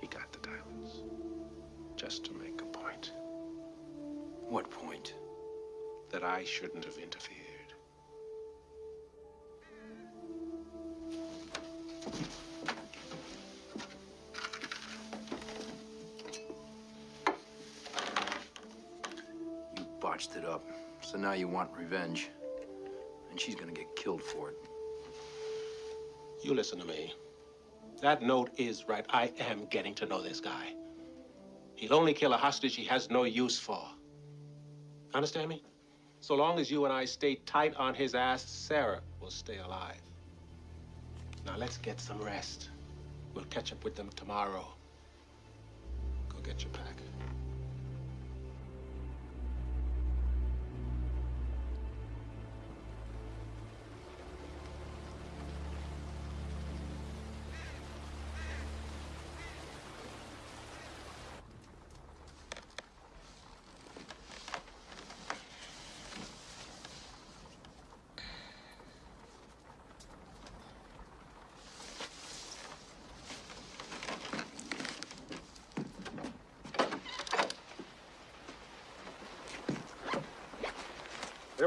he got the diamonds. Just to make a point. What point? That I shouldn't have interfered. Botched it up. So now you want revenge. And she's gonna get killed for it. You listen to me. That note is right. I am getting to know this guy. He'll only kill a hostage he has no use for. Understand me? So long as you and I stay tight on his ass, Sarah will stay alive. Now let's get some rest. We'll catch up with them tomorrow. Go get your pack.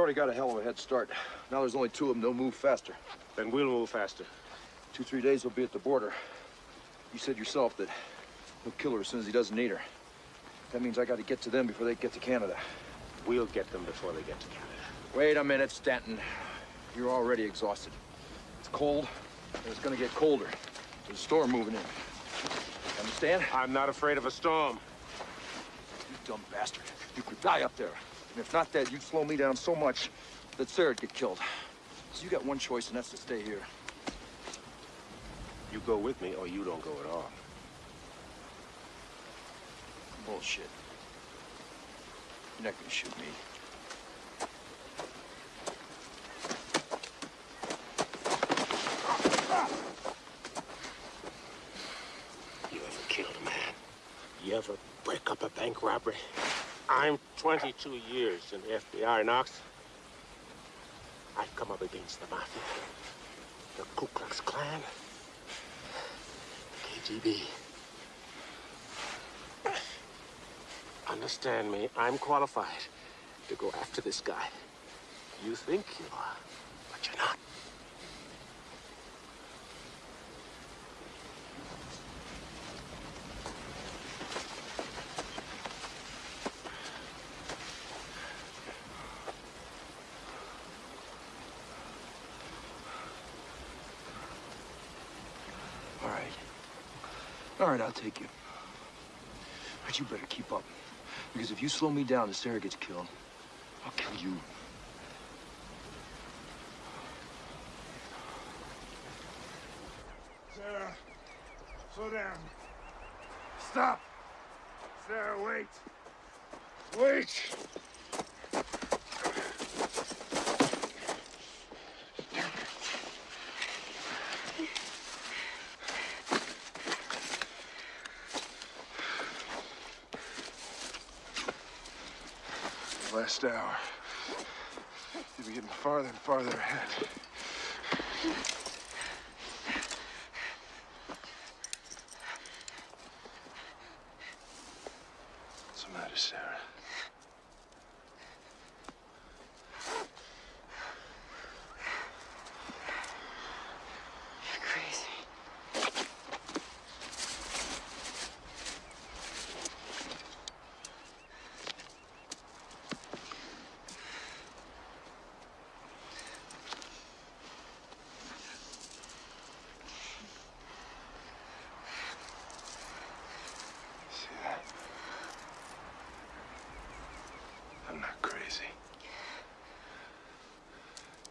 Already got a hell of a head start. Now there's only two of them. They'll move faster. Then we'll move faster. Two, three days, we'll be at the border. You said yourself that he'll kill her as soon as he doesn't need her. That means I got to get to them before they get to Canada. We'll get them before they get to Canada. Wait a minute, Stanton. You're already exhausted. It's cold, and it's gonna get colder. There's a storm moving in. Understand? I'm not afraid of a storm. You dumb bastard. You could die up there. And if not that, you'd slow me down so much that Sarah'd get killed. So you got one choice, and that's to stay here. You go with me, or you don't go at all. Bullshit. You're not gonna shoot me. You ever killed a man? You ever break up a bank robbery? I'm 22 years in the FBI, Knox. I've come up against the Mafia, the Ku Klux Klan, the KGB. Understand me, I'm qualified to go after this guy. You think you are, but you're not. Take you. But you better keep up. Because if you slow me down and Sarah gets killed, I'll kill you. Sarah, slow down. Stop. Sarah, wait. Wait. The last hour. You'll be getting farther and farther ahead. What's the matter, Sarah? You're crazy. See that? easy.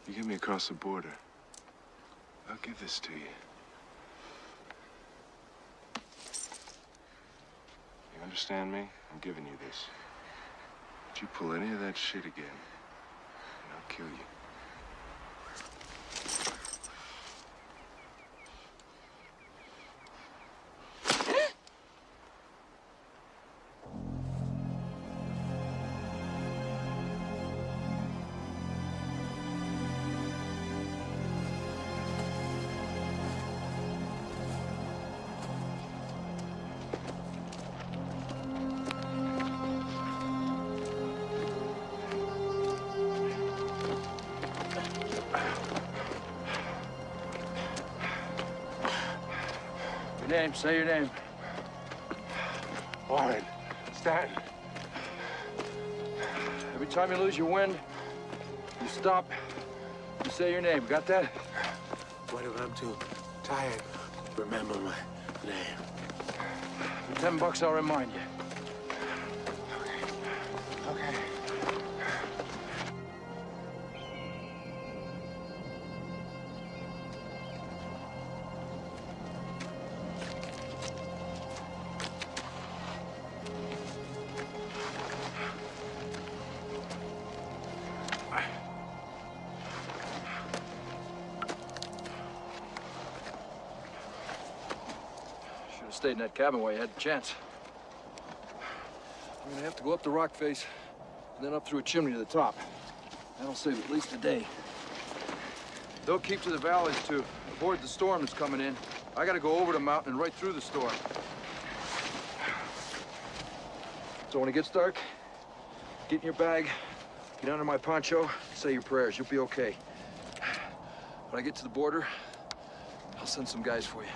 You get me across the border. I'll give this to you. You understand me? I'm giving you this. If you pull any of that shit again, say your name. Warren. Stanton. Every time you lose your wind, you stop, you say your name. Got that? What if I'm too tired? Remember my name. For ten bucks, I'll remind you. Cabin while you had the chance. I'm gonna have to go up the rock face, and then up through a chimney to the top. That'll save at least a day. They'll keep to the valleys to avoid the storm that's coming in. I gotta go over the mountain and right through the storm. So when it gets dark, get in your bag, get under my poncho, say your prayers. You'll be okay. When I get to the border, I'll send some guys for you.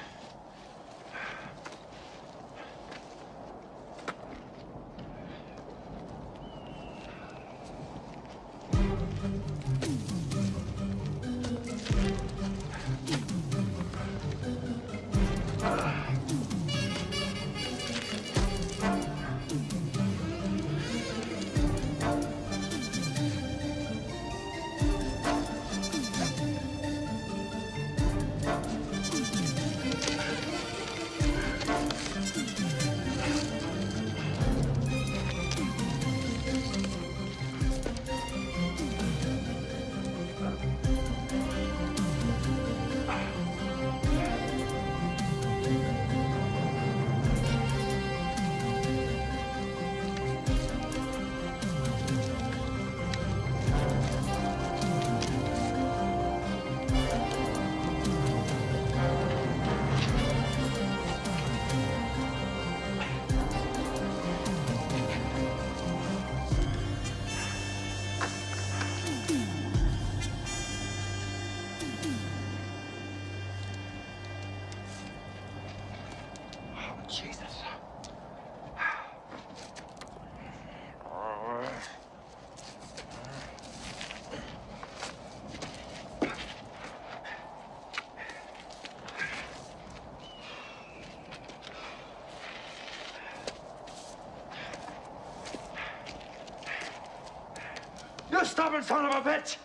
You stubborn son of a bitch!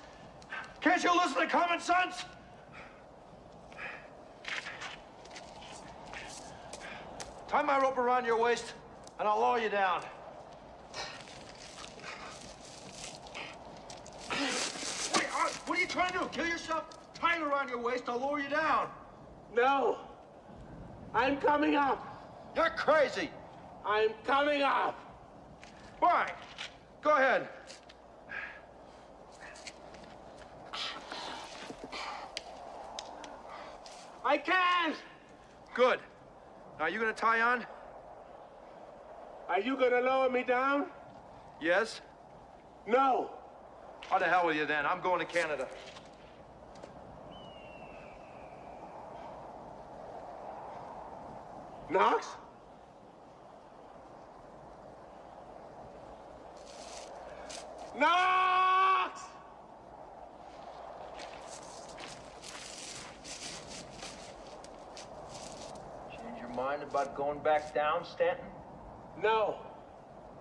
Can't you listen to common sense? Tie my rope around your waist, and I'll lower you down. Wait, uh, what are you trying to do? Kill yourself? Tie it around your waist, I'll lower you down. No. I'm coming up. You're crazy. I'm coming up. Fine. Go ahead. I can't. Good. Now, you gonna tie on? Are you gonna lower me down? Yes? No. How the hell with you then? I'm going to Canada. Knox? Knox! Change your mind about going back down, Stanton? No.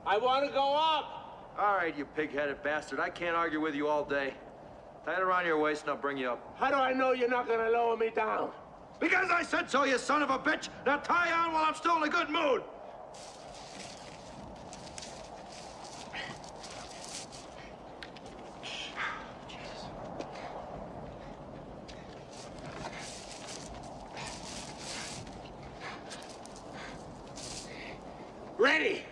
I want to go up. All right, you pig-headed bastard. I can't argue with you all day. Tie it around your waist and I'll bring you up. How do I know you're not gonna lower me down? Because I said so, you son of a bitch! Now tie on while I'm still in a good mood! Ready!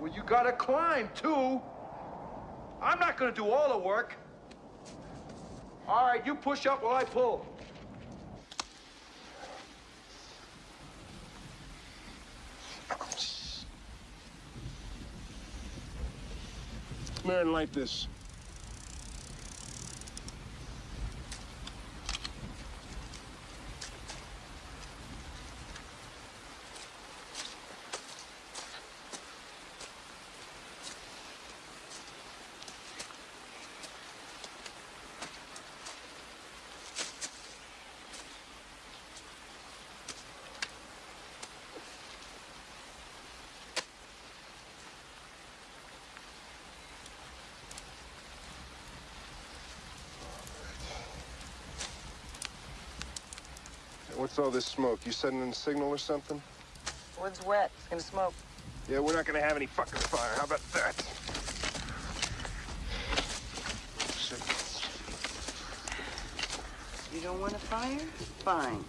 Well, you gotta too. I'm not gonna do all the work. All right, you push up while I pull. And light this. What's all this smoke? You sending in a signal or something? Wood's wet. It's gonna smoke. Yeah, we're not gonna have any fucking fire. How about that? You don't want a fire? Fine.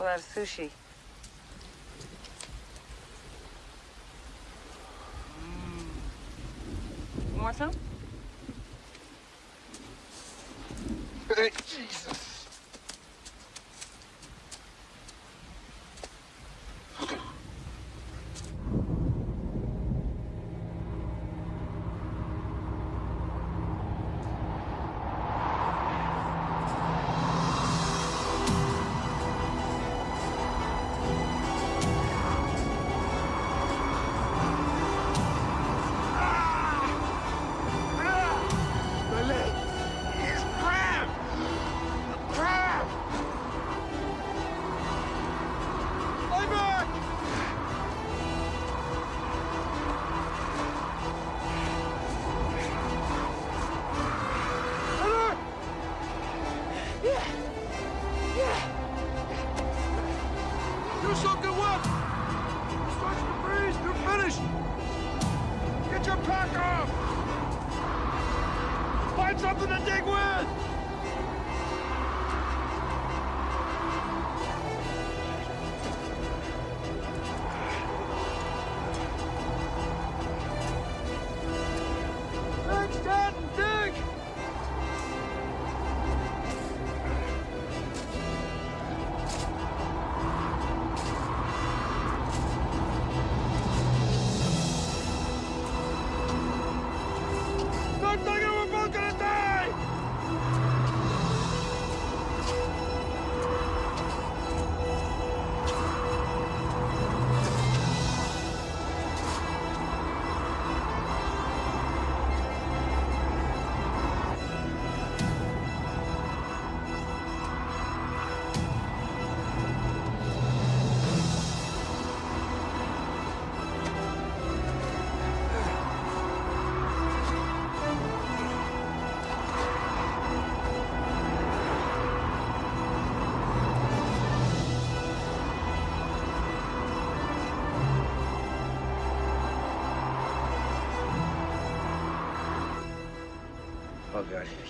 We'll have sushi.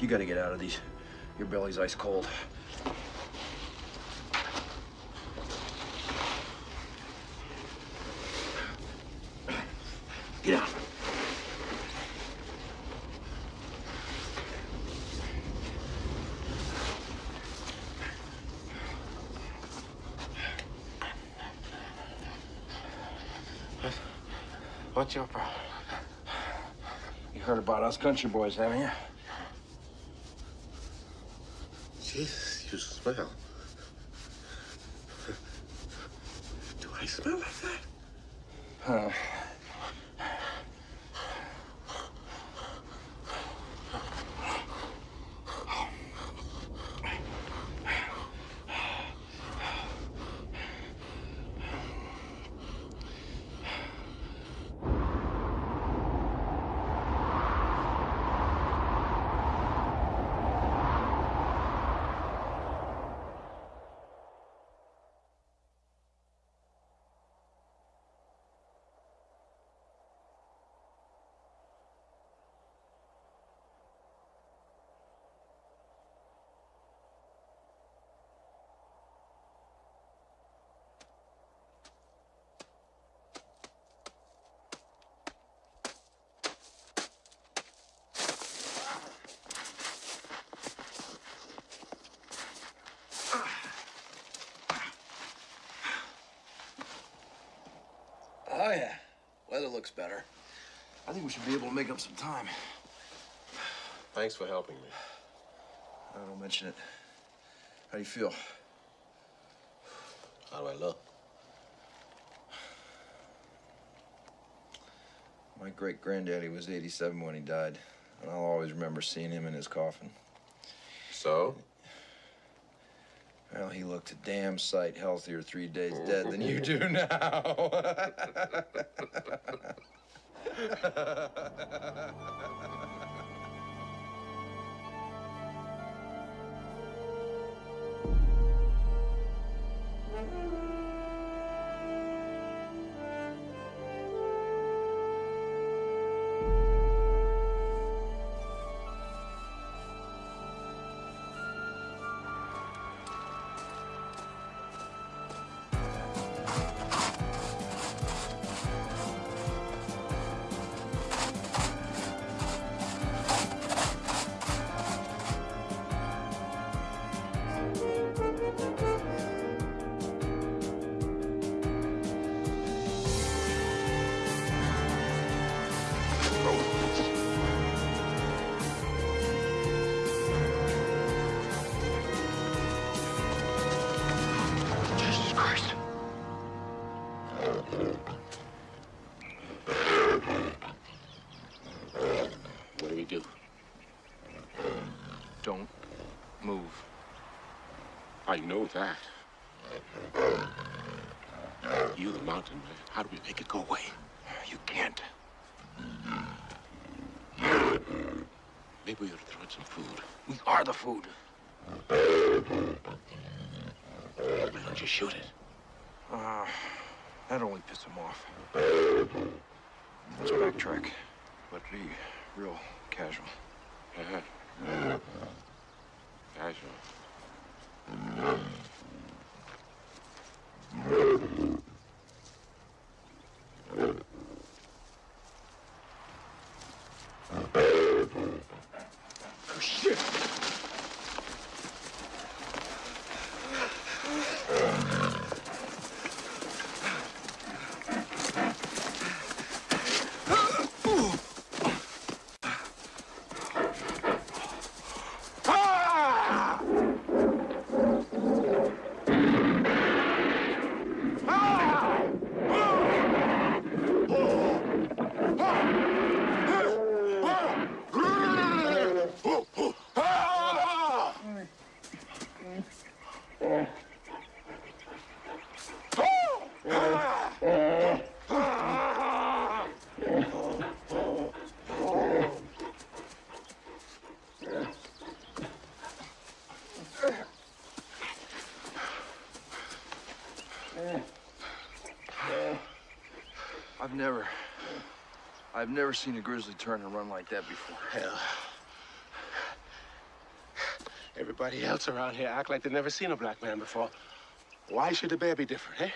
You gotta get out of these. Your belly's ice cold. Get out. What's your problem? You heard about us country boys, haven't you? Jesus, you smell. Do I smell like that? Huh. Oh, yeah. Weather looks better. I think we should be able to make up some time. Thanks for helping me. I don't mention it. How do you feel? How do I look? My great granddaddy was 87 when he died, and I'll always remember seeing him in his coffin. So? Well, he looked a damn sight healthier three days dead than you do now. I know that. You, the mountain man. How do we make it go away? You can't. Maybe we ought to throw in some food. We are the food. Why don't you shoot it? Uh, that'd only piss him off. Let's backtrack, but be real casual. Uh-huh. Casual. Oh, shit. I've never, I've never seen a grizzly turn and run like that before. Hell. Everybody else around here act like they've never seen a black man before. Why should the bear be different, eh?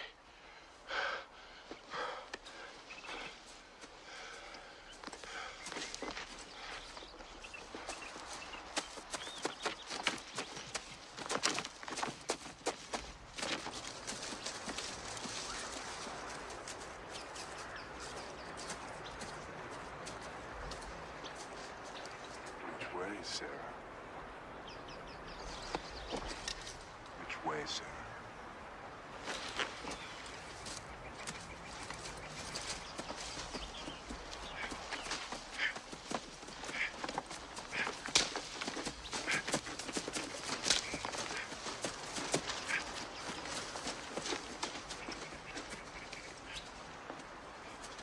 Which way, Sarah? Which way, Sarah?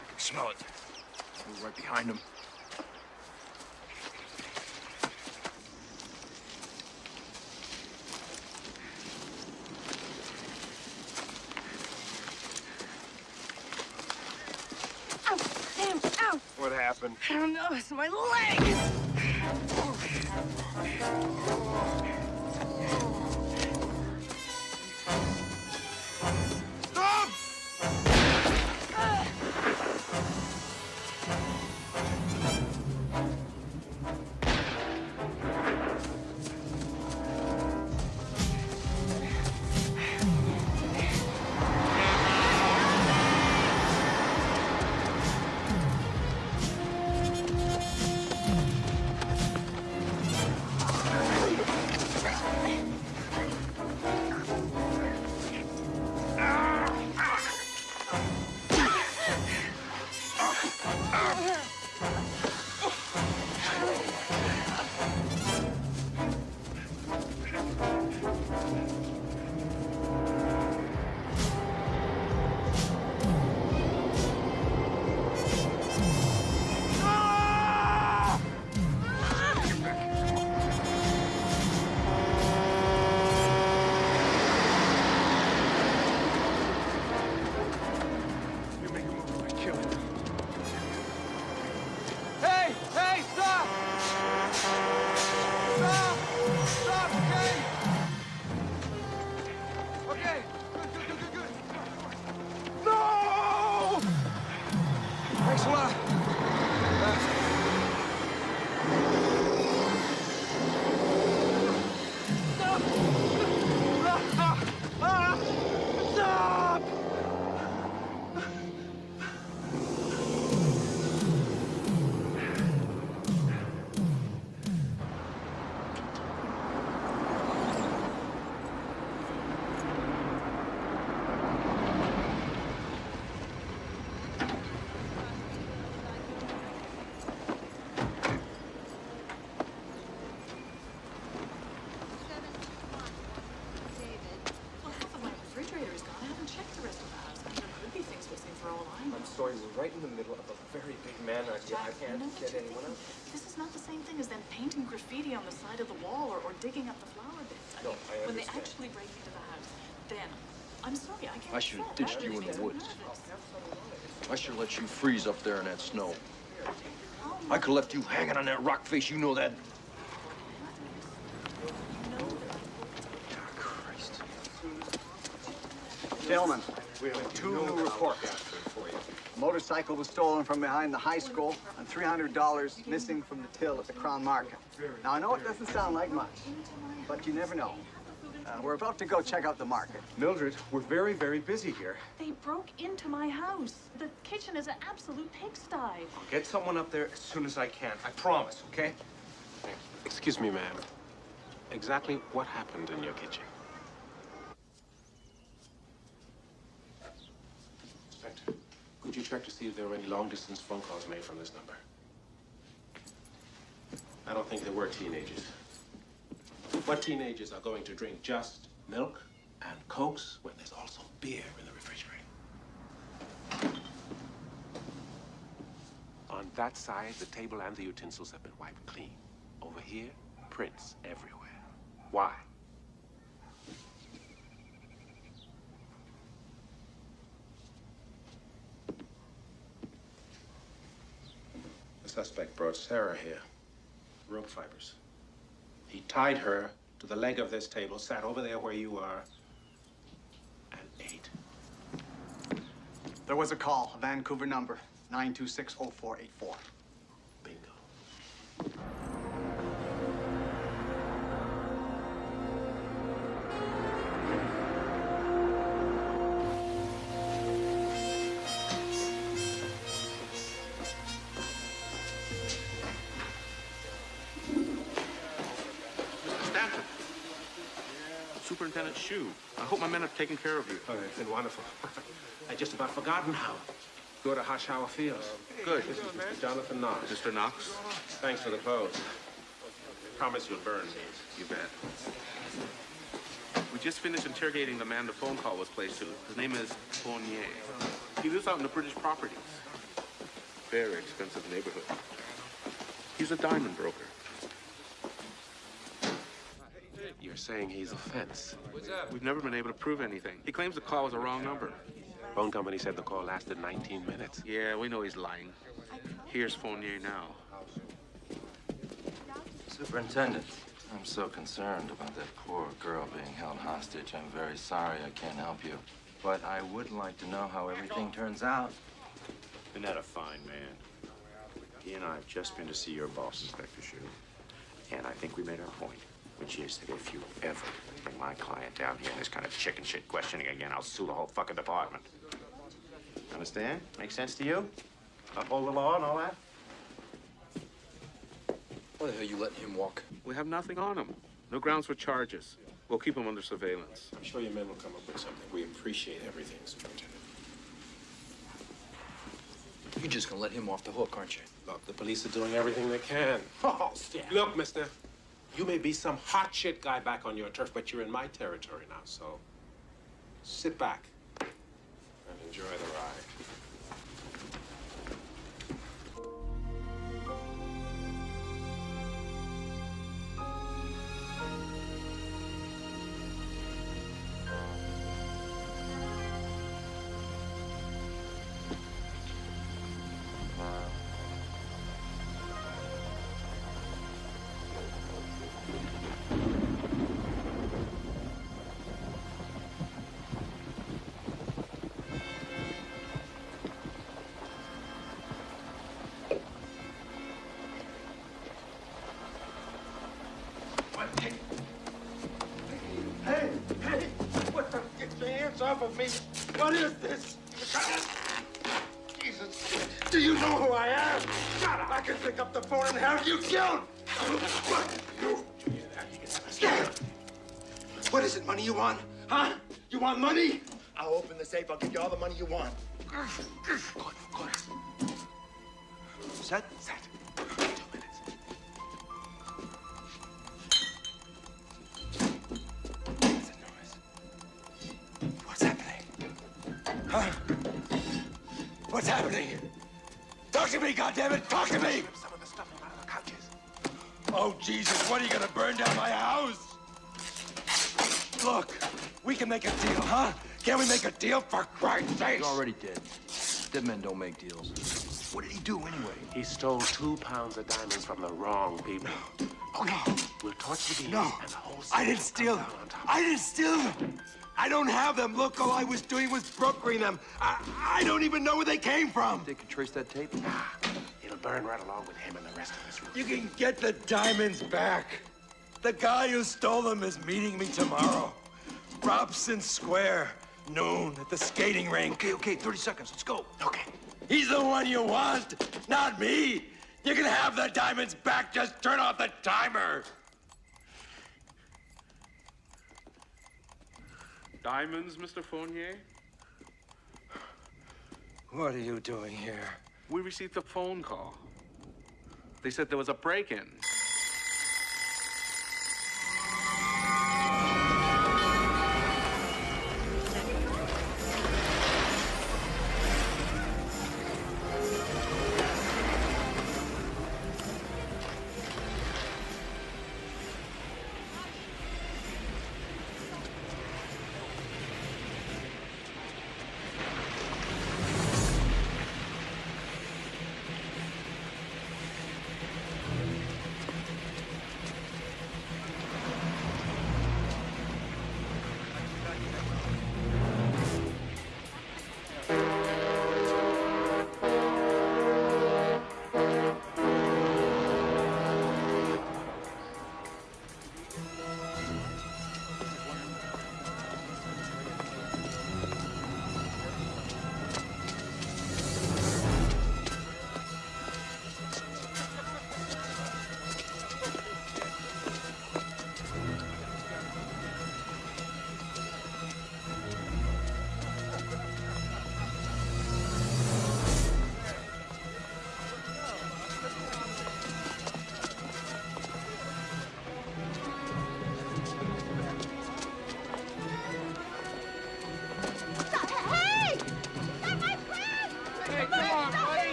I can smell it. We're right behind him. Ow! Damn! Ow! What happened? I don't know. It's my leg. Man idea. I Jack, can't you know what get anyone thinking? else. This is not the same thing as them painting graffiti on the side of the wall or, or digging up the flower beds. I No, mean, I when they actually break into the house, then I'm sorry, I can't. I should have ditched you in the woods. I should have let you freeze up there in that snow. I could have left you hanging on that rock face, you know that. Gentlemen, we have two new reports. A motorcycle was stolen from behind the high school and $300 missing from the till at the Crown Market. Now, I know it doesn't sound like much, but you never know. Uh, we're about to go check out the market. Mildred, we're very, very busy here. They broke into my house. The kitchen is an absolute pigsty. I'll get someone up there as soon as I can. I promise, okay? Excuse me, ma'am. Exactly what happened in your kitchen? Inspector, could you check to see if there were any long-distance phone calls made from this number? I don't think there were teenagers. What teenagers are going to drink just milk and cokes when there's also beer in the refrigerator? On that side, the table and the utensils have been wiped clean. Over here, prints everywhere. Why? The suspect brought Sarah here. Rope fibers. He tied her to the leg of this table, sat over there where you are, and ate. There was a call, a Vancouver number, 9260484. Shu. I hope my men have taken care of you. Oh, it's been wonderful. I'd just about forgotten how. Go to Hoshower Fields. Good. This is Mr. Jonathan Knox. Mr. Knox? Thanks for the clothes. Promise you'll burn these. You bet. We just finished interrogating the man the phone call was placed to. His name is Fournier. He lives out in the British properties. Very expensive neighborhood. He's a diamond broker. You're saying he's a fence. We've never been able to prove anything. He claims the call was a wrong number. Phone company said the call lasted 19 minutes. Yeah, we know he's lying. Here's Fournier now. Superintendent, I'm so concerned about that poor girl being held hostage. I'm very sorry I can't help you. But I would like to know how everything turns out. Isn't that a fine man? He and I have just been to see your boss, Inspector Shu. And I think we made our point, which is that if you ever bring my client down here in this kind of chicken shit questioning again, I'll sue the whole fucking department. Understand? Make sense to you? Uphold the law and all that? Why the hell are you letting him walk? We have nothing on him. No grounds for charges. We'll keep him under surveillance. I'm sure your men will come up with something. We appreciate everything, Superintendent. You're just gonna let him off the hook, aren't you? Look, the police are doing everything they can. Oh, Stan. Look, mister, you may be some hot shit guy back on your turf, but you're in my territory now, so sit back and enjoy the ride. Of me. What is this? Jesus, do you know who I am? Shut up. I can pick up the phone and have you killed. What? You. What is it, money you want? Huh? You want money? I'll open the safe. I'll give you all the money you want. Good, good. Set? Set. Huh? What's happening? Talk to me, goddammit! Talk to me! Some of the stuff from under the couches. Oh, Jesus, what are you gonna burn down my house? Look, we can make a deal, huh? Can we make a deal for Christ's sake? He's already dead. Dead men don't make deals. What did he do anyway? He stole two pounds of diamonds from the wrong people. Okay. We'll torture the No, and the whole I didn't steal them. I didn't steal them. I don't have them. Look, all I was doing was brokering them. I, I don't even know where they came from. They could trace that tape? It'll burn right along with him and the rest of us. You can get the diamonds back. The guy who stole them is meeting me tomorrow. Robson Square, noon at the skating rink. Okay, okay, 30 seconds. Let's go. Okay. He's the one you want, not me. You can have the diamonds back. Just turn off the timer. Diamonds, Mr. Fournier? What are you doing here? We received a phone call. They said there was a break-in.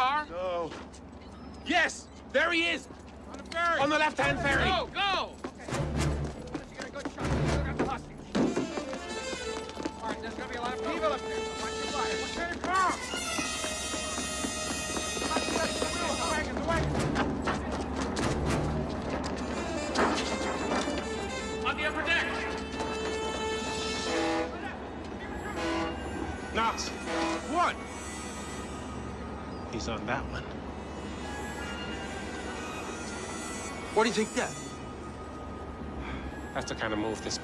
Car? No. Yes, there he is. On the ferry. On the left-hand ferry. Oh. Kind of move this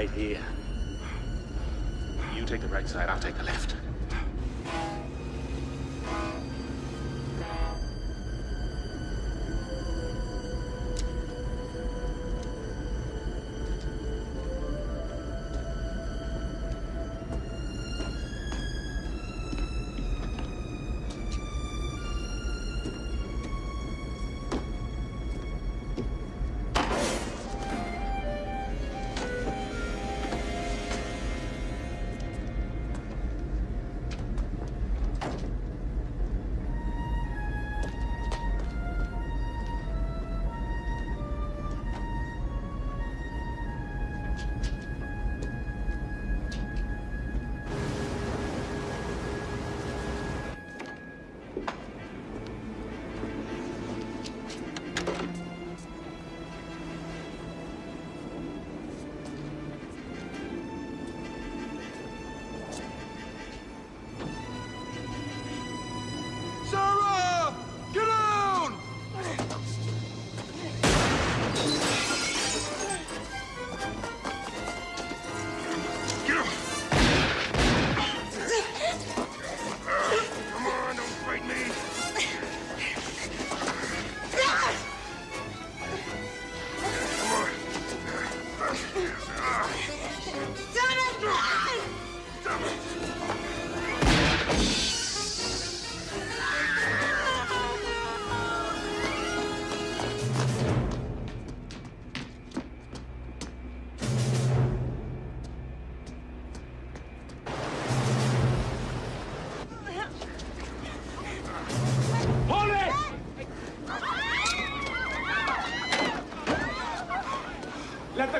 Right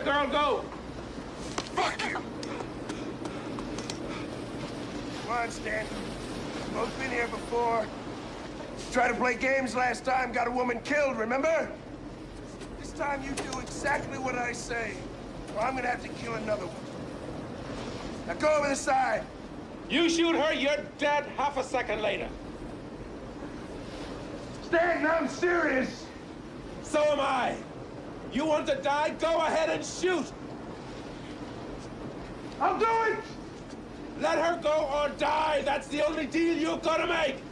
the girl go. Fuck you! Come on, Stan. Both been here before. Tried to play games last time, got a woman killed, remember? This time you do exactly what I say, or I'm gonna have to kill another one. Now go over the side. You shoot her, you're dead half a second later. Stan, I'm serious. So am I. You want to die? Go ahead and shoot. I'll do it! Let her go or die. That's the only deal you're gonna make.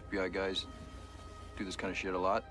FBI guys do this kind of shit a lot?